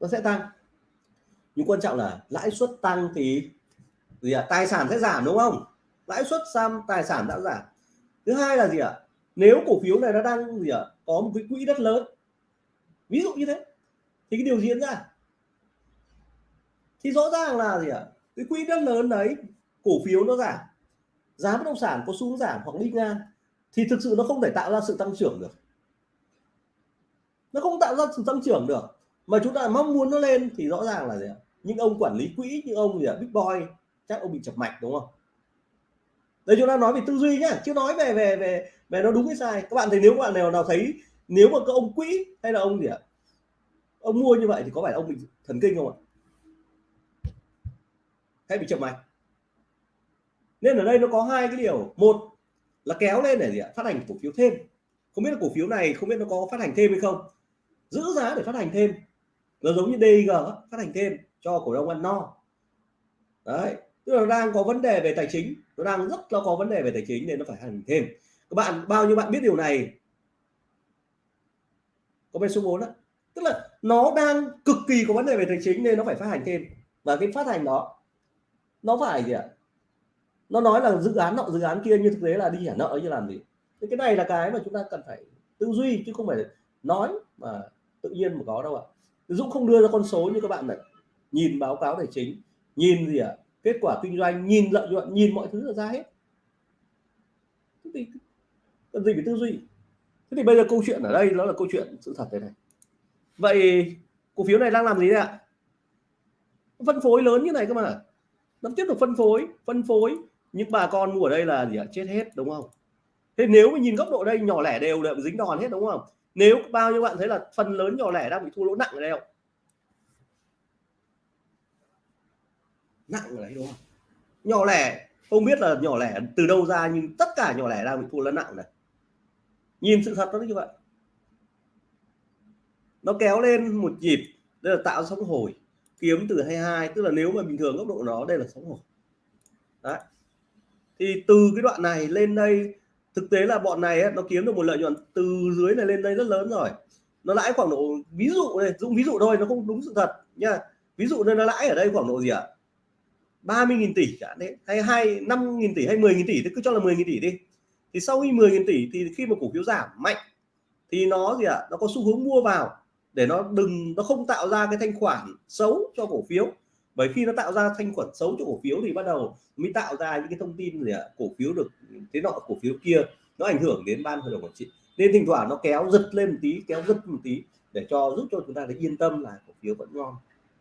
nó sẽ tăng nhưng quan trọng là lãi suất tăng thì gì ạ? À? tài sản sẽ giảm đúng không? Lãi suất xăm, tài sản đã giảm. Thứ hai là gì ạ? À? nếu cổ phiếu này nó đang gì ạ? À? có một cái quỹ đất lớn. Ví dụ như thế. Thì cái điều diễn ra. Thì rõ ràng là gì ạ? À? cái quỹ đất lớn đấy, cổ phiếu nó giảm. Giá bất động sản có xuống giảm hoặc đi ngang. Thì thực sự nó không thể tạo ra sự tăng trưởng được. Nó không tạo ra sự tăng trưởng được. Mà chúng ta mong muốn nó lên thì rõ ràng là gì ạ? Những ông quản lý quỹ như ông gì à big boy, chắc ông bị chập mạch, đúng không? Đây chúng ta nói về tư duy nhá chứ nói về về về về nó đúng hay sai. Các bạn thấy nếu các bạn nào nào thấy, nếu mà các ông quỹ hay là ông gì ạ? Ông mua như vậy thì có phải ông bị thần kinh không ạ? Hay bị chậm mạch? Nên ở đây nó có hai cái điều. Một là kéo lên để gì ạ? Phát hành cổ phiếu thêm. Không biết là cổ phiếu này, không biết nó có phát hành thêm hay không. Giữ giá để phát hành thêm. Nó giống như dg phát hành thêm cho cổ đông ăn no. Đấy, tức là đang có vấn đề về tài chính, nó đang rất là có vấn đề về tài chính nên nó phải hành thêm. Các bạn, bao nhiêu bạn biết điều này? Có bên số 4 đó tức là nó đang cực kỳ có vấn đề về tài chính nên nó phải phát hành thêm. Và cái phát hành đó, nó phải gì ạ? Nó nói là dự án nọ, dự án kia như thực tế là đi trả nợ như làm gì? Thì cái này là cái mà chúng ta cần phải tư duy chứ không phải nói mà tự nhiên mà có đâu ạ. Dũng không đưa ra con số như các bạn này nhìn báo cáo tài chính, nhìn gì ạ? Kết quả kinh doanh, nhìn lợi nhuận, nhìn mọi thứ ra hết. Thế thì cần gì phải tư duy? Thế thì bây giờ câu chuyện ở đây nó là câu chuyện sự thật thế này. Vậy cổ phiếu này đang làm gì đấy ạ? Phân phối lớn như này cơ mà. Nó tiếp tục phân phối phân phối những bà con mua ở đây là gì ạ? Chết hết, đúng không? Thế nếu mà nhìn góc độ đây, nhỏ lẻ đều đều dính đòn hết, đúng không? Nếu bao nhiêu bạn thấy là phần lớn nhỏ lẻ đang bị thua lỗ nặng ở đây không? Nặng ở đấy đúng không? Nhỏ lẻ không biết là nhỏ lẻ từ đâu ra nhưng tất cả nhỏ lẻ đang bị thua lớn nặng này. Nhìn sự thật nó như vậy. Nó kéo lên một nhịp đây là tạo sóng hồi kiếm từ 22 tức là nếu mà bình thường góc độ nó đây là sóng hồi. Đấy. Thì từ cái đoạn này lên đây thực tế là bọn này ấy, nó kiếm được một lợi nhuận từ dưới này lên đây rất lớn rồi. Nó lãi khoảng độ ví dụ này dùng ví dụ thôi nó không đúng sự thật nha. Ví dụ nên nó lãi ở đây khoảng độ gì ạ? à? 30.000 tỷ cả đấy, hay hai, năm nghìn tỷ hay 10.000 tỷ thì cứ cho là 10.000 tỷ đi thì sau khi 10.000 tỷ thì khi mà cổ phiếu giảm mạnh, thì nó gì ạ à? nó có xu hướng mua vào để nó đừng, nó không tạo ra cái thanh khoản xấu cho cổ phiếu bởi khi nó tạo ra thanh khoản xấu cho cổ phiếu thì bắt đầu mới tạo ra những cái thông tin gì ạ à? cổ phiếu được, thế nọ, cổ phiếu kia nó ảnh hưởng đến ban hội đồng quản trị nên thỉnh thoảng nó kéo giật lên một tí, kéo giật một tí để cho giúp cho chúng ta thấy yên tâm là cổ phiếu vẫn ngon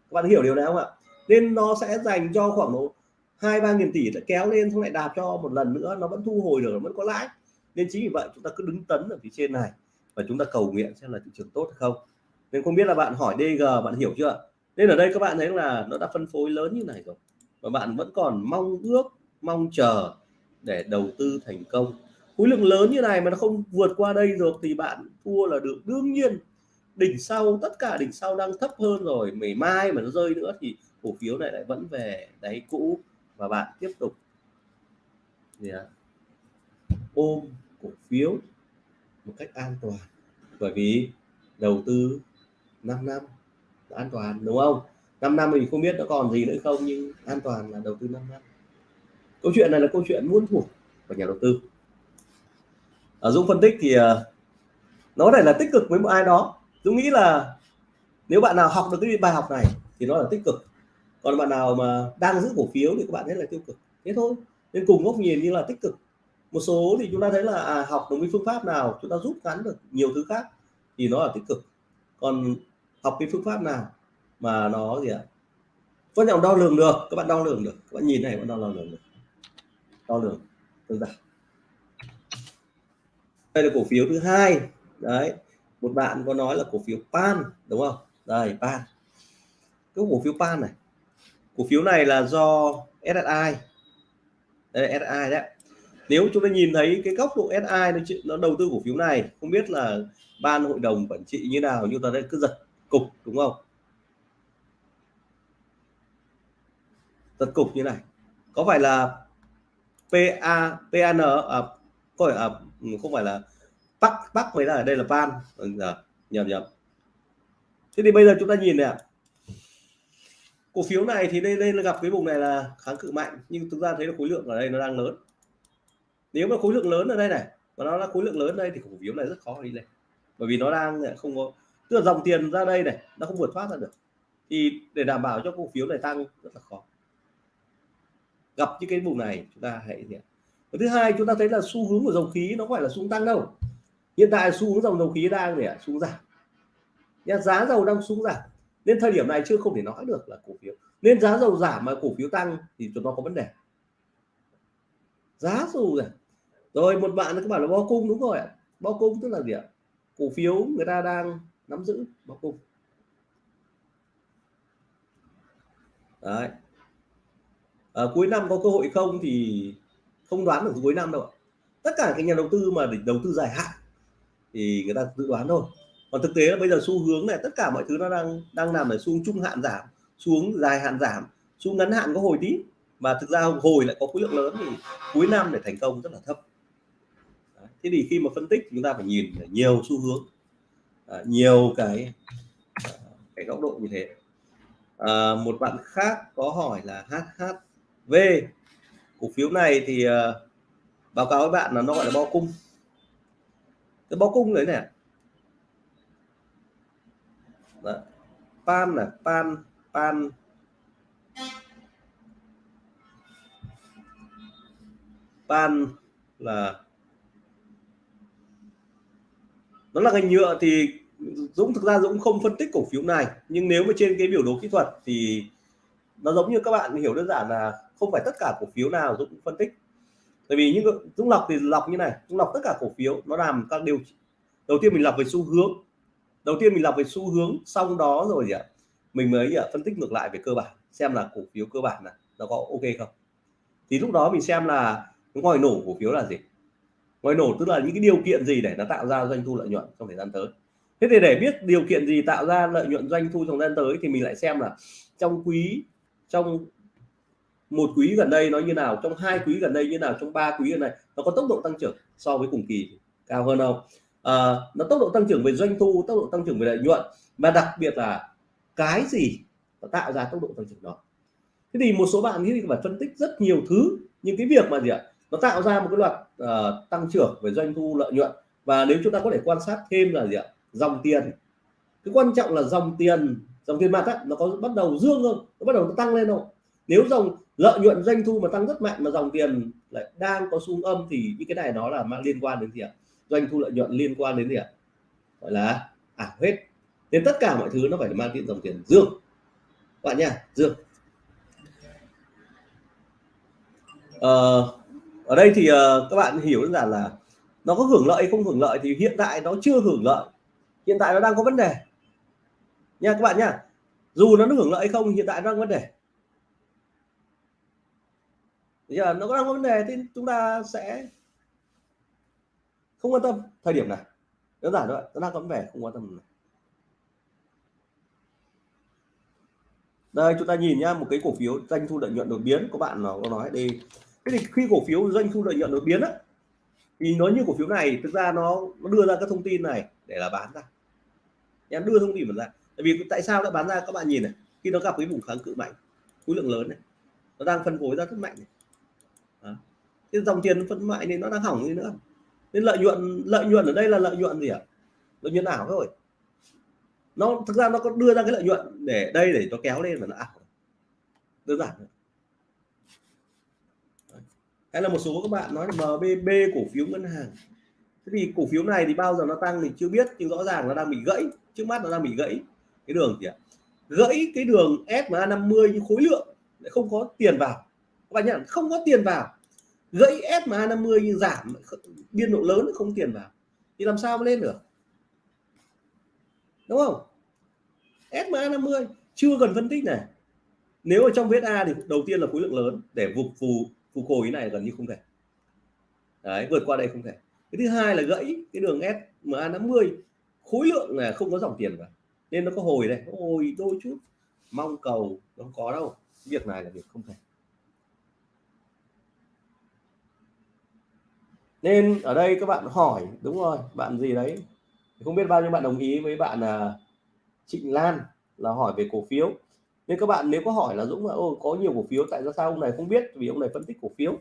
các bạn hiểu điều này không ạ nên nó sẽ dành cho khoảng độ hai ba nghìn tỷ đã kéo lên, xong lại đạp cho một lần nữa, nó vẫn thu hồi được nó vẫn có lãi. Nên chính vì vậy chúng ta cứ đứng tấn ở phía trên này và chúng ta cầu nguyện xem là thị trường tốt hay không. Nên không biết là bạn hỏi DG bạn hiểu chưa? Nên ở đây các bạn thấy là nó đã phân phối lớn như này rồi, và bạn vẫn còn mong ước, mong chờ để đầu tư thành công. Khối lượng lớn như này mà nó không vượt qua đây được thì bạn thua là được. Đương nhiên, đỉnh sau, tất cả đỉnh sau đang thấp hơn rồi ngày mai mà nó rơi nữa thì cổ phiếu này lại vẫn về đáy cũ và bạn tiếp tục gì à? ôm cổ phiếu một cách an toàn. Bởi vì đầu tư 5 năm an toàn, đúng không? 5 năm mình không biết nó còn gì nữa không, nhưng an toàn là đầu tư 5 năm. Câu chuyện này là câu chuyện muôn thuộc của nhà đầu tư. Ở Dũng phân tích thì ờ, nó này là tích cực với một ai đó. Dũng nghĩ là nếu bạn nào học được cái bài học này thì nó là tích cực còn bạn nào mà đang giữ cổ phiếu thì các bạn thấy là tiêu cực. Thế thôi. Nên cùng góc nhìn như là tích cực. Một số thì chúng ta thấy là à, học được cái phương pháp nào chúng ta rút ngắn được nhiều thứ khác thì nó là tích cực. Còn học cái phương pháp nào mà nó gì ạ? Quan trọng đo lường được. Các bạn đo lường được. Các bạn nhìn này bạn đo lường được. Đo lường. Tương giản. Đây là cổ phiếu thứ hai. Đấy. Một bạn có nói là cổ phiếu pan đúng không? Đây pan. Cái cổ phiếu pan này cổ phiếu này là do SSI đây là SSI đấy nếu chúng ta nhìn thấy cái góc độ SI nó, nó đầu tư cổ phiếu này không biết là ban hội đồng quản trị như nào nhưng ta đây cứ giật cục đúng không? Giật cục như này. Có phải là PA PAN à, có phải à, không phải là Bắc Bắc mới là đây là ban. Vâng, giờ nhầm nhầm. Thế thì bây giờ chúng ta nhìn này cổ phiếu này thì đây lên gặp cái vùng này là kháng cự mạnh, nhưng chúng ta thấy là khối lượng ở đây nó đang lớn. Nếu mà khối lượng lớn ở đây này và nó là khối lượng lớn đây thì cổ phiếu này rất khó đi lên. Bởi vì nó đang không có, tức là dòng tiền ra đây này, nó không vượt thoát ra được. Thì để đảm bảo cho cổ phiếu này tăng rất là khó. Gặp những cái vùng này, chúng ta hãy gì và thứ hai, chúng ta thấy là xu hướng của dầu khí nó không phải là xuống tăng đâu. Hiện tại xu hướng dòng dầu khí đang để xuống giảm. Giá dầu đang xuống giảm nên thời điểm này chưa không thể nói được là cổ phiếu. Nên giá dầu giảm mà cổ phiếu tăng thì chúng nó có vấn đề. Giá dù rồi rồi một bạn các bạn là bo cung đúng rồi ạ. Bo cung tức là gì ạ? Cổ phiếu người ta đang nắm giữ bo cung. Đấy. À, cuối năm có cơ hội không thì không đoán được cuối năm đâu ạ. Tất cả các nhà đầu tư mà để đầu tư dài hạn thì người ta dự đoán thôi còn thực tế là bây giờ xu hướng này tất cả mọi thứ nó đang đang nằm ở xuống trung hạn giảm xuống dài hạn giảm xuống ngắn hạn có hồi tí. Mà thực ra hồi lại có khối lượng lớn thì cuối năm để thành công rất là thấp. Thế thì khi mà phân tích chúng ta phải nhìn nhiều xu hướng à, nhiều cái à, cái góc độ như thế. À, một bạn khác có hỏi là HHV cổ phiếu này thì uh, báo cáo với bạn là nó gọi là bo cung. Cái bo cung đấy này Vâng. Đó. pan là pan pan pan là nó là ngành nhựa thì Dũng thực ra Dũng không phân tích cổ phiếu này, nhưng nếu mà trên cái biểu đồ kỹ thuật thì nó giống như các bạn hiểu đơn giản là không phải tất cả cổ phiếu nào Dũng phân tích. Tại vì những Dũng lọc thì lọc như này, Dũng lọc tất cả cổ phiếu, nó làm các điều, đầu tiên mình lọc về xu hướng đầu tiên mình lọc về xu hướng, xong đó rồi gì ạ, mình mới à, phân tích ngược lại về cơ bản, xem là cổ phiếu cơ bản là nó có ok không. Thì lúc đó mình xem là ngoài nổ cổ phiếu là gì? Ngoài nổ tức là những cái điều kiện gì để nó tạo ra doanh thu lợi nhuận trong thời gian tới? Thế thì để biết điều kiện gì tạo ra lợi nhuận doanh thu trong thời gian tới thì mình lại xem là trong quý, trong một quý gần đây nó như nào, trong hai quý gần đây như nào, trong ba quý gần đây, nó có tốc độ tăng trưởng so với cùng kỳ cao hơn không? Uh, nó tốc độ tăng trưởng về doanh thu tốc độ tăng trưởng về lợi nhuận mà đặc biệt là cái gì nó tạo ra tốc độ tăng trưởng đó. Thế thì một số bạn nghĩ phải phân tích rất nhiều thứ nhưng cái việc mà gì ạ? Nó tạo ra một cái loạt uh, tăng trưởng về doanh thu lợi nhuận và nếu chúng ta có thể quan sát thêm là gì ạ? Dòng tiền. Cái quan trọng là dòng tiền dòng tiền mặt á, nó có bắt đầu dương không? Nó bắt đầu nó tăng lên không? Nếu dòng lợi nhuận doanh thu mà tăng rất mạnh mà dòng tiền lại đang có xu âm thì những cái này nó là mang liên quan đến gì ạ? Doanh thu lợi nhuận liên quan đến gì ạ? Gọi là ảo à, hết. Nên tất cả mọi thứ nó phải mang tiền dòng tiền. Dương. Các bạn nha dương. Ờ, ở đây thì uh, các bạn hiểu đơn giản là nó có hưởng lợi không hưởng lợi thì hiện tại nó chưa hưởng lợi. Hiện tại nó đang có vấn đề. Nha các bạn nha. Dù nó hưởng lợi không hiện tại nó đang có vấn đề. Giờ nó có đang có vấn đề thì chúng ta sẽ không quan tâm thời điểm này. Đơn giản thôi nó đang có vấn đề không quan tâm này. đây chúng ta nhìn nhá một cái cổ phiếu doanh thu lợi nhuận đột biến. Của bạn nó có nói đi. Thế thì khi cổ phiếu doanh thu lợi nhuận đột biến á thì nó như cổ phiếu này thực ra nó, nó đưa ra các thông tin này để là bán ra. Em đưa thông tin ra. Tại vì tại sao đã bán ra? Các bạn nhìn này khi nó gặp cái vùng kháng cự mạnh khối lượng lớn này nó đang phân phối ra rất mạnh này. Đó. cái dòng tiền phân mạnh nên nó đang hỏng đi nữa nên lợi nhuận lợi nhuận ở đây là lợi nhuận gì ạ? Lợi nhuận ảo thôi. Nó, thực ra nó có đưa ra cái lợi nhuận để đây để nó kéo lên và nó ảo. Đơn giản hay là một số các bạn nói là MBB cổ phiếu ngân hàng. Thế thì cổ phiếu này thì bao giờ nó tăng thì chưa biết, nhưng rõ ràng nó đang bị gãy. Trước mắt nó đang bị gãy cái đường gì ạ? Gãy cái đường SMA 50 như khối lượng. Lại không có tiền vào. Các bạn nhận không có tiền vào gãy SMA 50 như giảm, biên độ lớn không tiền vào. Thì làm sao mà lên được? Đúng không? SMA 50 chưa cần phân tích này. Nếu ở trong VSA thì đầu tiên là khối lượng lớn để phục phù, phục hồi này gần như không thể. Đấy, vượt qua đây không thể. Cái thứ hai là gãy cái đường SMA 50 khối lượng là không có dòng tiền vào. Nên nó có hồi đây. Hồi đôi chút. Mong cầu, nó không có đâu. Việc này là việc không thể. Nên ở đây các bạn hỏi, đúng rồi, bạn gì đấy? Không biết bao nhiêu bạn đồng ý với bạn là Trịnh Lan là hỏi về cổ phiếu. Nên các bạn nếu có hỏi là Dũng là ô có nhiều cổ phiếu, tại sao ông này không biết? Vì ông này phân tích cổ phiếu.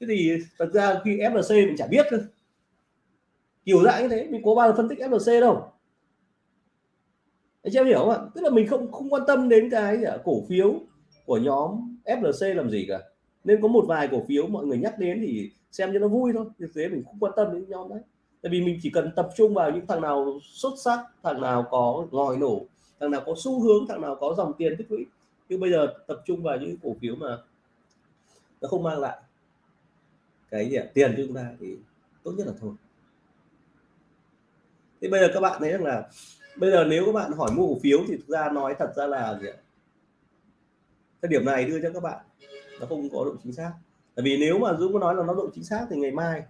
Thế thì thật ra khi FLC mình chả biết thôi kiểu dạng như thế, mình có bao giờ phân tích FLC đâu. Anh chị hiểu không ạ? Tức là mình không không quan tâm đến cái à, cổ phiếu của nhóm FLC làm gì cả nên có một vài cổ phiếu mọi người nhắc đến thì xem cho nó vui thôi thực tế mình không quan tâm đến nhóm đấy tại vì mình chỉ cần tập trung vào những thằng nào xuất sắc, thằng nào có ngòi nổ, thằng nào có xu hướng, thằng nào có dòng tiền tích lũy nhưng bây giờ tập trung vào những cổ phiếu mà nó không mang lại cái gì à? tiền cho chúng ta thì tốt nhất là thôi thế bây giờ các bạn thấy rằng là bây giờ nếu các bạn hỏi mua cổ phiếu thì thực ra nói thật ra là gì ạ? cái điểm này đưa cho các bạn nó không có độ chính xác. Tại vì nếu mà Dũng có nói là nó độ chính xác thì ngày mai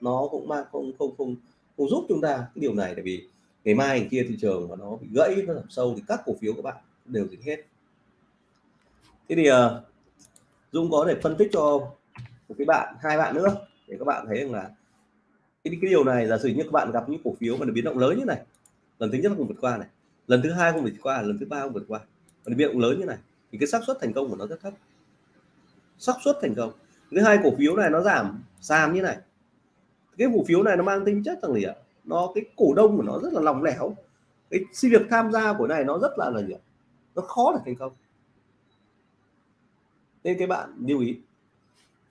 nó cũng mang không không không không giúp chúng ta cái điều này. Tại vì ngày mai ngày kia thị trường mà nó bị gãy nó giảm sâu thì các cổ phiếu các bạn đều dính hết. Thế thì ờ, uh, Dung có thể phân tích cho một cái bạn hai bạn nữa để các bạn thấy rằng là cái, cái điều này giả sử như các bạn gặp những cổ phiếu mà nó biến động lớn như này lần thứ nhất không vượt qua này lần thứ hai không vượt qua lần thứ ba không vượt qua mà biến động lớn như này thì cái xác suất thành công của nó rất thấp xác suất thành công. Thứ hai cổ phiếu này nó giảm sàn như này. Cái cổ phiếu này nó mang tính chất rằng gì ạ? Nó cái cổ đông của nó rất là lòng lẻo. Cái việc tham gia của này nó rất là là gì ạ? Nó khó để thành công. Nên cái bạn lưu ý.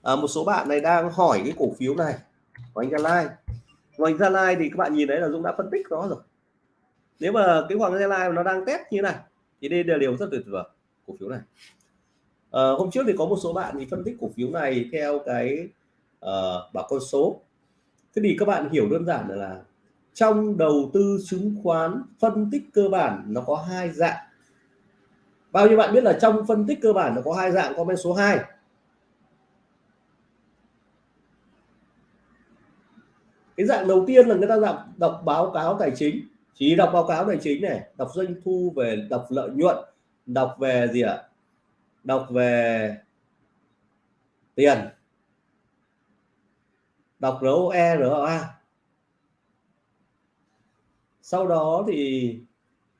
À, một số bạn này đang hỏi cái cổ phiếu này của anh Gia Lai. Của anh Gia Lai thì các bạn nhìn thấy là Dũng đã phân tích nó rồi. Nếu mà cái Hoàng Gia Lai nó đang test như này thì đây là điều rất tuyệt vời cổ phiếu này à, hôm trước thì có một số bạn thì phân tích cổ phiếu này theo cái uh, bảo con số. Thế thì các bạn hiểu đơn giản là, là trong đầu tư chứng khoán phân tích cơ bản nó có hai dạng. Bao nhiêu bạn biết là trong phân tích cơ bản nó có hai dạng comment số 2 cái dạng đầu tiên là người ta đọc, đọc báo cáo tài chính. Chỉ đọc báo cáo tài chính này đọc doanh thu về đọc lợi nhuận đọc về gì ạ? Đọc về tiền. Đọc ROE ROA sau đó thì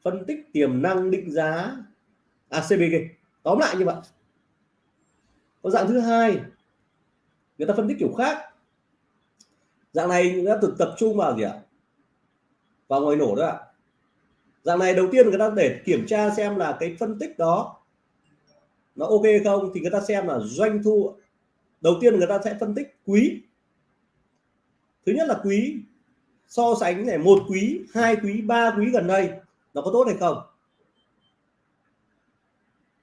phân tích tiềm năng định giá. À, ACBG tóm lại như vậy. Có dạng thứ hai. Người ta phân tích kiểu khác. Dạng này người ta thực tập trung vào gì ạ? Vào ngoài nổ đó ạ. Dạng này đầu tiên người ta để kiểm tra xem là cái phân tích đó nó ok không thì người ta xem là doanh thu, đầu tiên người ta sẽ phân tích quý. Thứ nhất là quý, so sánh này, một quý, hai quý, ba quý gần đây, nó có tốt hay không?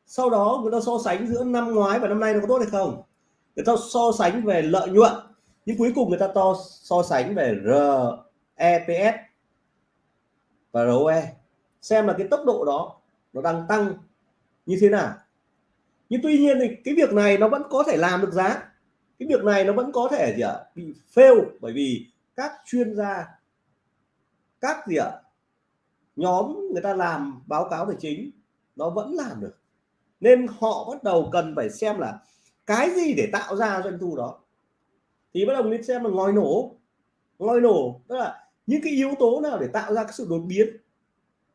Sau đó người ta so sánh giữa năm ngoái và năm nay nó có tốt hay không? Người ta so sánh về lợi nhuận, nhưng cuối cùng người ta to, so sánh về REPS và ROE xem là cái tốc độ đó nó đang tăng như thế nào nhưng tuy nhiên thì cái việc này nó vẫn có thể làm được giá. Cái việc này nó vẫn có thể gì ạ, bị fail bởi vì các chuyên gia, các gì ạ, nhóm người ta làm báo cáo tài chính, nó vẫn làm được. Nên họ bắt đầu cần phải xem là cái gì để tạo ra doanh thu đó. Thì bắt đầu nên xem là ngòi nổ. Ngòi nổ, tức là những cái yếu tố nào để tạo ra cái sự đột biến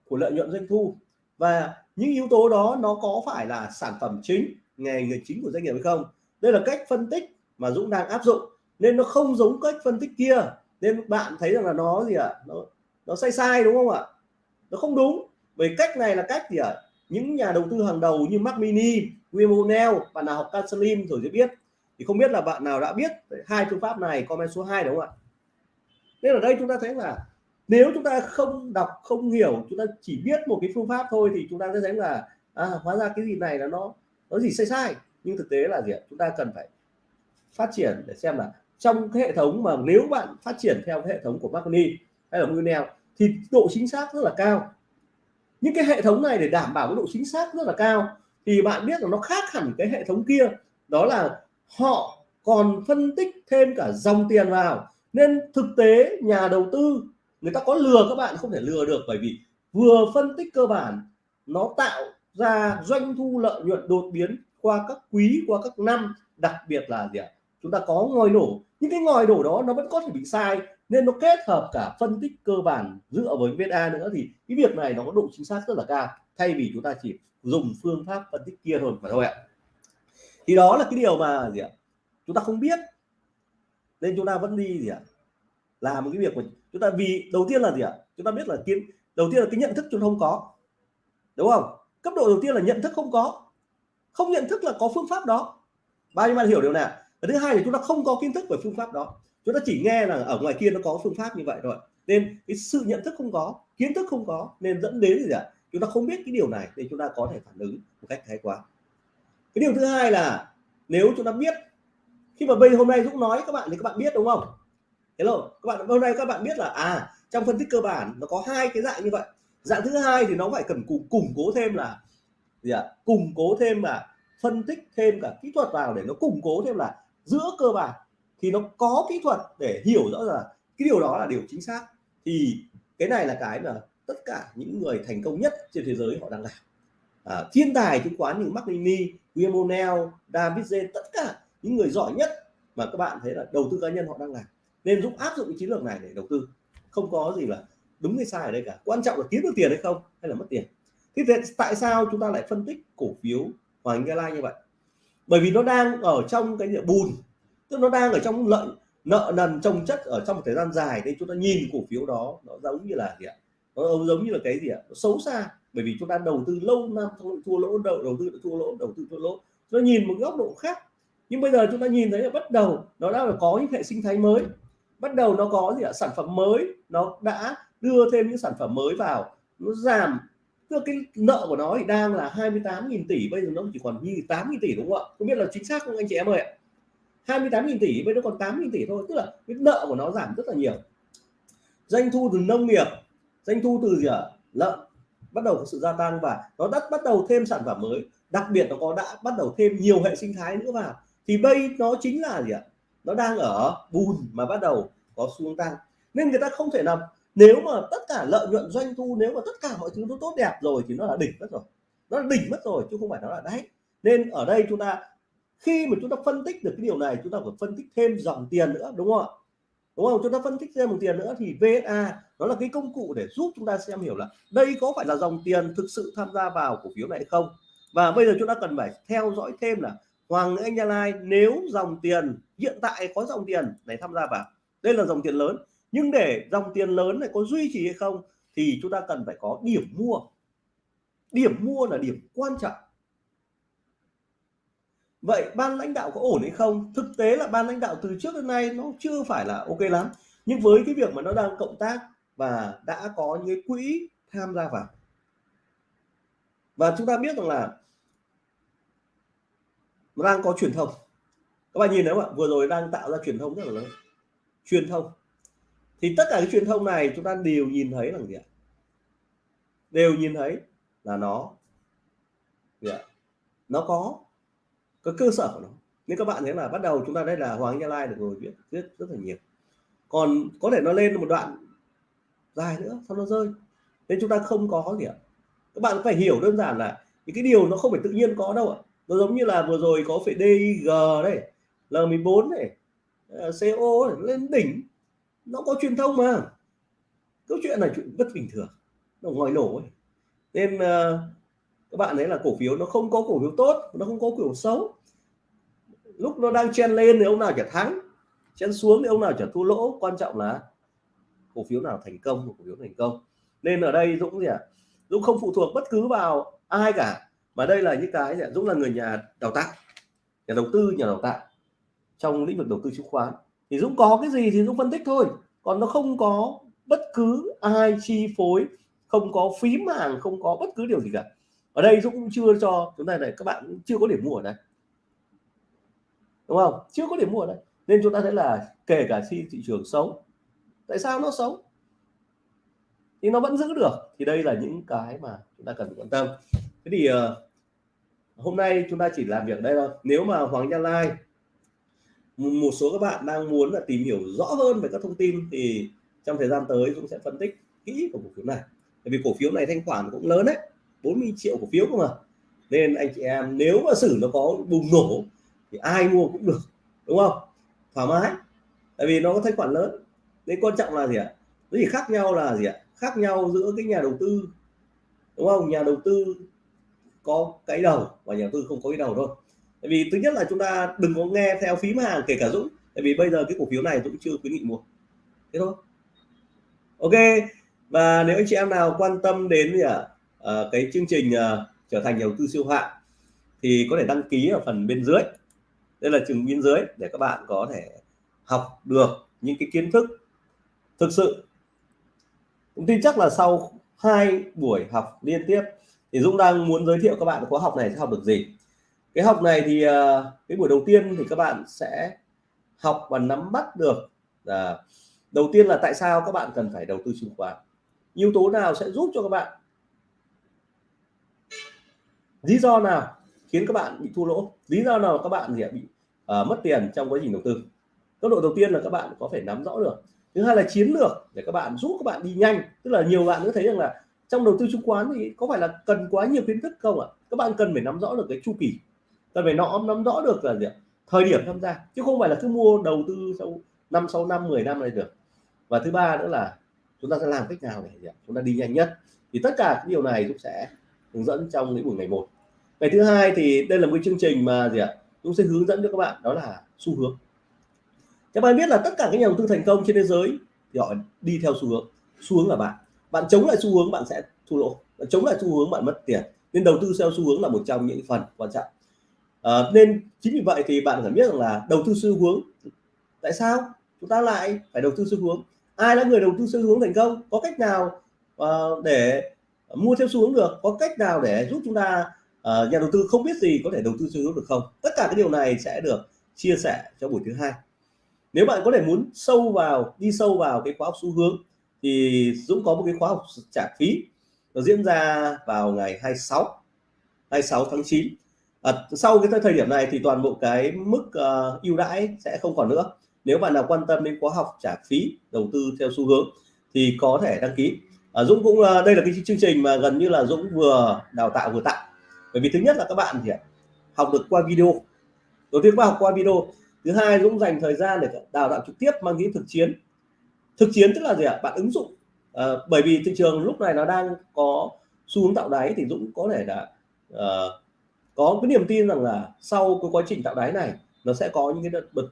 của lợi nhuận doanh thu. Và những yếu tố đó nó có phải là sản phẩm chính nghề người chính của doanh nghiệp hay không? Đây là cách phân tích mà Dũng đang áp dụng. Nên nó không giống cách phân tích kia. Nên bạn thấy rằng là nó gì ạ? À? nó nó sai sai đúng không ạ? Nó không đúng. Bởi cách này là cách gì ạ? À? những nhà đầu tư hàng đầu như Mac Mini, William bạn nào học Cancelim rồi sẽ biết. Thì không biết là bạn nào đã biết hai phương pháp này comment số 2 đúng không ạ? Nên ở đây chúng ta thấy là nếu chúng ta không đọc không hiểu chúng ta chỉ biết một cái phương pháp thôi thì chúng ta sẽ thấy là à, hóa ra cái gì này là nó nó gì sai sai. Nhưng thực tế là gì ạ? Chúng ta cần phải phát triển để xem là trong cái hệ thống mà nếu bạn phát triển theo cái hệ thống của Magni hay là Brunel thì độ chính xác rất là cao. Những cái hệ thống này để đảm bảo cái độ chính xác rất là cao thì bạn biết là nó khác hẳn cái hệ thống kia. Đó là họ còn phân tích thêm cả dòng tiền vào. Nên thực tế nhà đầu tư người ta có lừa các bạn, không thể lừa được bởi vì vừa phân tích cơ bản, nó tạo ra doanh thu lợi nhuận đột biến qua các quý, qua các năm, đặc biệt là gì ạ? Chúng ta có ngòi nổ. Những cái ngòi nổ đó nó vẫn có thể bị sai, nên nó kết hợp cả phân tích cơ bản dựa với VSA nữa thì cái việc này nó có độ chính xác rất là cao, thay vì chúng ta chỉ dùng phương pháp phân tích kia thôi mà thôi ạ. Thì đó là cái điều mà gì ạ? Chúng ta không biết, nên chúng ta vẫn đi gì ạ? Làm cái việc mình chúng ta vì, đầu tiên là gì ạ? Chúng ta biết là kiến, đầu tiên là cái nhận thức chúng ta không có. Đúng không? Cấp độ đầu tiên là nhận thức không có. Không nhận thức là có phương pháp đó. Bao nhiêu bạn hiểu điều này và thứ hai là chúng ta không có kiến thức về phương pháp đó. Chúng ta chỉ nghe là ở ngoài kia nó có phương pháp như vậy rồi nên cái sự nhận thức không có, kiến thức không có nên dẫn đến gì ạ? Chúng ta không biết cái điều này thì chúng ta có thể phản ứng một cách thái quá. Cái điều thứ hai là nếu chúng ta biết, khi mà bây, hôm nay Dũng nói các bạn thì các bạn biết đúng không? Hello các bạn hôm nay các bạn biết là à trong phân tích cơ bản nó có hai cái dạng như vậy. Dạng thứ hai thì nó phải cần củng củng cố thêm là gì ạ? Củng cố thêm là phân tích thêm cả kỹ thuật vào để nó củng cố thêm là giữa cơ bản. Thì nó có kỹ thuật để hiểu rõ là cái điều đó là điều chính xác. Thì cái này là cái mà tất cả những người thành công nhất trên thế giới họ đang làm. À, thiên tài chứng khoán như Mark Nini, William O'Neill, David J tất cả những người giỏi nhất mà các bạn thấy là đầu tư cá nhân họ đang làm nên Dũng áp dụng cái chiến lược này để đầu tư. Không có gì là đúng hay sai ở đây cả. Quan trọng là kiếm được tiền hay không, hay là mất tiền. Thế thì tại sao chúng ta lại phân tích cổ phiếu Hoàng Gia Lai như vậy? Bởi vì nó đang ở trong cái địa bùn, tức nó đang ở trong lợi nợ nần trồng chất ở trong một thời gian dài. Nên chúng ta nhìn cổ phiếu đó, nó giống như là gì ạ? Nó giống như là cái gì ạ? Nó xấu xa. Bởi vì chúng ta đầu tư lâu năm thua lỗ, đầu đầu tư thua lỗ, đầu tư thua lỗ. Nó nhìn một góc độ khác. Nhưng bây giờ chúng ta nhìn thấy là bắt đầu nó đã có những hệ sinh thái mới bắt đầu nó có gì ạ? Sản phẩm mới. Nó đã đưa thêm những sản phẩm mới vào. Nó giảm. Tức cái nợ của nó thì đang là 28.000 tỷ, bây giờ nó chỉ còn như 8.000 tỷ đúng không ạ? Không biết là chính xác không anh chị em ơi ạ? 28.000 tỷ, bây giờ còn 8.000 tỷ thôi. Tức là cái nợ của nó giảm rất là nhiều. Doanh thu từ nông nghiệp, doanh thu từ gì ạ? Lợn bắt đầu có sự gia tăng và nó đã bắt đầu thêm sản phẩm mới. Đặc biệt nó có đã bắt đầu thêm nhiều hệ sinh thái nữa vào. Thì bây nó chính là gì ạ? Nó đang ở bùn mà bắt đầu có xu hướng tăng. Nên người ta không thể nào, nếu mà tất cả lợi nhuận doanh thu, nếu mà tất cả mọi thứ nó tốt đẹp rồi thì nó là đỉnh mất rồi. Nó là đỉnh mất rồi chứ không phải nó là đáy. Nên ở đây chúng ta, khi mà chúng ta phân tích được cái điều này, chúng ta phải phân tích thêm dòng tiền nữa, đúng không ạ? Đúng không? Chúng ta phân tích thêm một tiền nữa thì VSA nó là cái công cụ để giúp chúng ta xem hiểu là đây có phải là dòng tiền thực sự tham gia vào cổ phiếu này hay không. Và bây giờ chúng ta cần phải theo dõi thêm là Hoàng Anh Gia Lai nếu dòng tiền, hiện tại có dòng tiền này tham gia vào đây là dòng tiền lớn. Nhưng để dòng tiền lớn này có duy trì hay không thì chúng ta cần phải có điểm mua. Điểm mua là điểm quan trọng. Vậy ban lãnh đạo có ổn hay không? Thực tế là ban lãnh đạo từ trước đến nay nó chưa phải là ok lắm. Nhưng với cái việc mà nó đang cộng tác và đã có những quỹ tham gia vào. Và chúng ta biết rằng là nó đang có truyền thông. Các bạn nhìn thấy không ạ? Vừa rồi đang tạo ra truyền thông rất là lớn truyền thông. Thì tất cả cái truyền thông này chúng ta đều nhìn thấy là gì ạ? Đều nhìn thấy là nó gì ạ? Nó có có cơ sở của nó. Nên các bạn thấy là bắt đầu chúng ta đây là Hoàng Gia Lai được rồi, viết rất rất là nhiều. Còn có thể nó lên một đoạn dài nữa sau nó rơi. Nên chúng ta không có gì ạ? Các bạn phải hiểu đơn giản là những cái điều nó không phải tự nhiên có đâu ạ. Nó giống như là vừa rồi có phải DIG đây L14 này Ờ, CO lên đỉnh. Nó có truyền thông mà. Câu chuyện này chuyện rất bình thường. Nó ngoài nổ ấy. nên uh, các bạn thấy là cổ phiếu nó không có cổ phiếu tốt nó không có cổ phiếu xấu. Lúc nó đang chen lên thì ông nào chả thắng chen xuống thì ông nào chả thua lỗ. Quan trọng là cổ phiếu nào thành công cổ phiếu thành công. Nên ở đây Dũng gì ạ? À? Dũng không phụ thuộc bất cứ vào ai cả mà đây là những cái Dũng là người nhà đào tạo nhà đầu tư nhà đào tạo trong lĩnh vực đầu tư chứng khoán. Thì Dũng có cái gì thì Dũng phân tích thôi. Còn nó không có bất cứ ai chi phối không có phím hàng không có bất cứ điều gì cả. Ở đây Dũng cũng chưa cho chúng ta này các bạn chưa có điểm mua ở đây. Đúng không? Chưa có điểm mua ở đây. Nên chúng ta thấy là kể cả khi thị trường xấu tại sao nó xấu? Thì nó vẫn giữ được. Thì đây là những cái mà chúng ta cần quan tâm. Thế thì uh, hôm nay chúng ta chỉ làm việc đây thôi. Nếu mà Hoàng Gia Lai một số các bạn đang muốn là tìm hiểu rõ hơn về các thông tin thì trong thời gian tới Dũng sẽ phân tích kỹ của cổ phiếu này. Bởi vì cổ phiếu này thanh khoản cũng lớn đấy 40 triệu cổ phiếu cơ mà. Nên anh chị em nếu mà xử nó có bùng nổ thì ai mua cũng được, đúng không? Thoải mái, tại vì nó có thanh khoản lớn. Nên quan trọng là gì ạ? Nó chỉ khác nhau là gì ạ? Khác nhau giữa cái nhà đầu tư, đúng không? Nhà đầu tư có cái đầu và nhà đầu tư không có cái đầu thôi tại vì thứ nhất là chúng ta đừng có nghe theo phím hàng kể cả Dũng. Tại vì bây giờ cái cổ phiếu này Dũng chưa khuyến nghị mua. Thế thôi. Ok. Và nếu anh chị em nào quan tâm đến gì à, à, cái chương trình à, trở thành nhà đầu tư siêu hạng thì có thể đăng ký ở phần bên dưới. Đây là trường bên dưới để các bạn có thể học được những cái kiến thức thực sự. Cũng tin chắc là sau hai buổi học liên tiếp thì Dũng đang muốn giới thiệu các bạn khóa học này sẽ học được gì cái học này thì ờ, cái buổi đầu tiên thì các bạn sẽ học và nắm bắt được là đầu tiên là tại sao các bạn cần phải đầu tư chứng khoán. Yếu tố nào sẽ giúp cho các bạn? Lý do nào khiến các bạn bị thua lỗ? Lý do nào các bạn gì bị uh, mất tiền trong quá trình đầu tư? Cấp độ đầu tiên là các bạn có phải nắm rõ được. Thứ hai là chiến lược để các bạn giúp các bạn đi nhanh. Tức là nhiều bạn nữa thấy rằng là trong đầu tư chứng khoán thì có phải là cần quá nhiều kiến thức không ạ? Các bạn cần phải nắm rõ được cái chu kỳ cần phải nắm nắm rõ được là gì thời điểm tham gia, chứ không phải là cứ mua đầu tư sau năm sau năm 10 năm này được. Và thứ ba nữa là chúng ta sẽ làm cách nào để chúng ta đi nhanh nhất. Thì tất cả những điều này cũng sẽ hướng dẫn trong những buổi ngày một. Ngày thứ hai thì đây là một cái chương trình mà gì ạ? Chúng sẽ hướng dẫn cho các bạn, đó là xu hướng. Các bạn biết là tất cả các nhà đầu tư thành công trên thế giới thì họ đi theo xu hướng. Xu hướng là bạn. Bạn chống lại xu hướng, bạn sẽ thua lỗ. Bạn chống lại xu hướng, bạn mất tiền. Nên đầu tư theo xu hướng là một trong những phần quan trọng à, nên chính vì vậy thì bạn phải biết rằng là đầu tư xu hướng tại sao chúng ta lại phải đầu tư xu hướng? Ai là người đầu tư xu hướng thành công? Có cách nào uh, để mua theo xu hướng được? Có cách nào để giúp chúng ta uh, nhà đầu tư không biết gì có thể đầu tư xu hướng được không? Tất cả cái điều này sẽ được chia sẻ cho buổi thứ hai. Nếu bạn có thể muốn sâu vào đi sâu vào cái khóa học xu hướng thì Dũng có một cái khóa học trả phí nó diễn ra vào ngày 26 26 tháng 9 à, sau cái thời điểm này thì toàn bộ cái mức uh, ưu đãi sẽ không còn nữa. Nếu bạn nào quan tâm đến khóa học trả phí đầu tư theo xu hướng thì có thể đăng ký. À, Dũng cũng uh, đây là cái chương trình mà gần như là Dũng vừa đào tạo vừa tặng. Bởi vì thứ nhất là các bạn thì học được qua video. Đầu tiên qua học qua video. Thứ hai Dũng dành thời gian để đào tạo trực tiếp mang tính thực chiến. Thực chiến tức là gì ạ? Bạn ứng dụng à, bởi vì thị trường lúc này nó đang có xu hướng tạo đáy thì Dũng có thể là uh, có cái niềm tin rằng là sau cái quá trình tạo đáy này nó sẽ có những cái đợt bật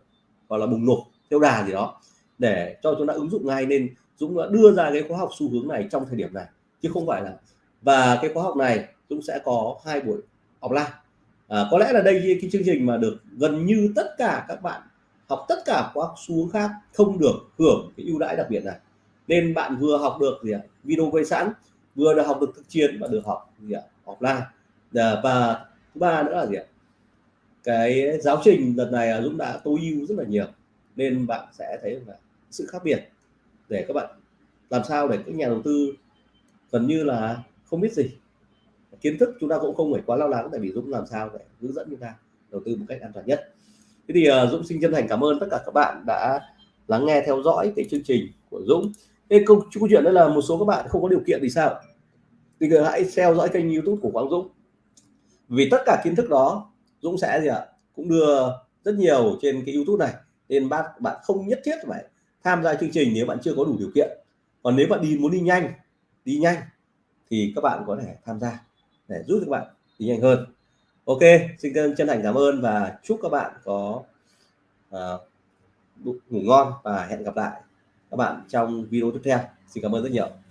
hoặc là bùng nổ theo đà gì đó để cho chúng ta ứng dụng ngay nên Dũng đã đưa ra cái khóa học xu hướng này trong thời điểm này chứ không phải là và cái khóa học này Dũng sẽ có hai buổi offline. À, có lẽ là đây cái chương trình mà được gần như tất cả các bạn học tất cả các xu hướng khác không được hưởng cái ưu đãi đặc biệt này. Nên bạn vừa học được gì ạ? Video quay sẵn vừa được học được thực chiến và được học gì ạ? Offline. À, và thứ ba nữa là gì ạ? Cái giáo trình lần này Dũng đã tối ưu rất là nhiều nên bạn sẽ thấy là sự khác biệt để các bạn làm sao để các nhà đầu tư gần như là không biết gì. Kiến thức chúng ta cũng không phải quá lo lắng tại vì Dũng làm sao để hướng dẫn chúng ta đầu tư một cách an toàn nhất. Thế thì ờ, Dũng xin chân thành cảm ơn tất cả các bạn đã lắng nghe theo dõi cái chương trình của Dũng. Cái câu, câu chuyện đó là một số các bạn không có điều kiện thì sao? Thì hãy theo dõi kênh YouTube của Quang Dũng vì tất cả kiến thức đó Dũng sẽ gì ạ? Cũng đưa rất nhiều trên cái YouTube này. Nên bác bạn không nhất thiết phải tham gia chương trình nếu bạn chưa có đủ điều kiện. Còn nếu bạn đi muốn đi nhanh đi nhanh thì các bạn có thể tham gia để giúp các bạn đi nhanh hơn. Ok xin chân thành cảm ơn và chúc các bạn có uh, ngủ ngon và hẹn gặp lại các bạn trong video tiếp theo. Xin cảm ơn rất nhiều.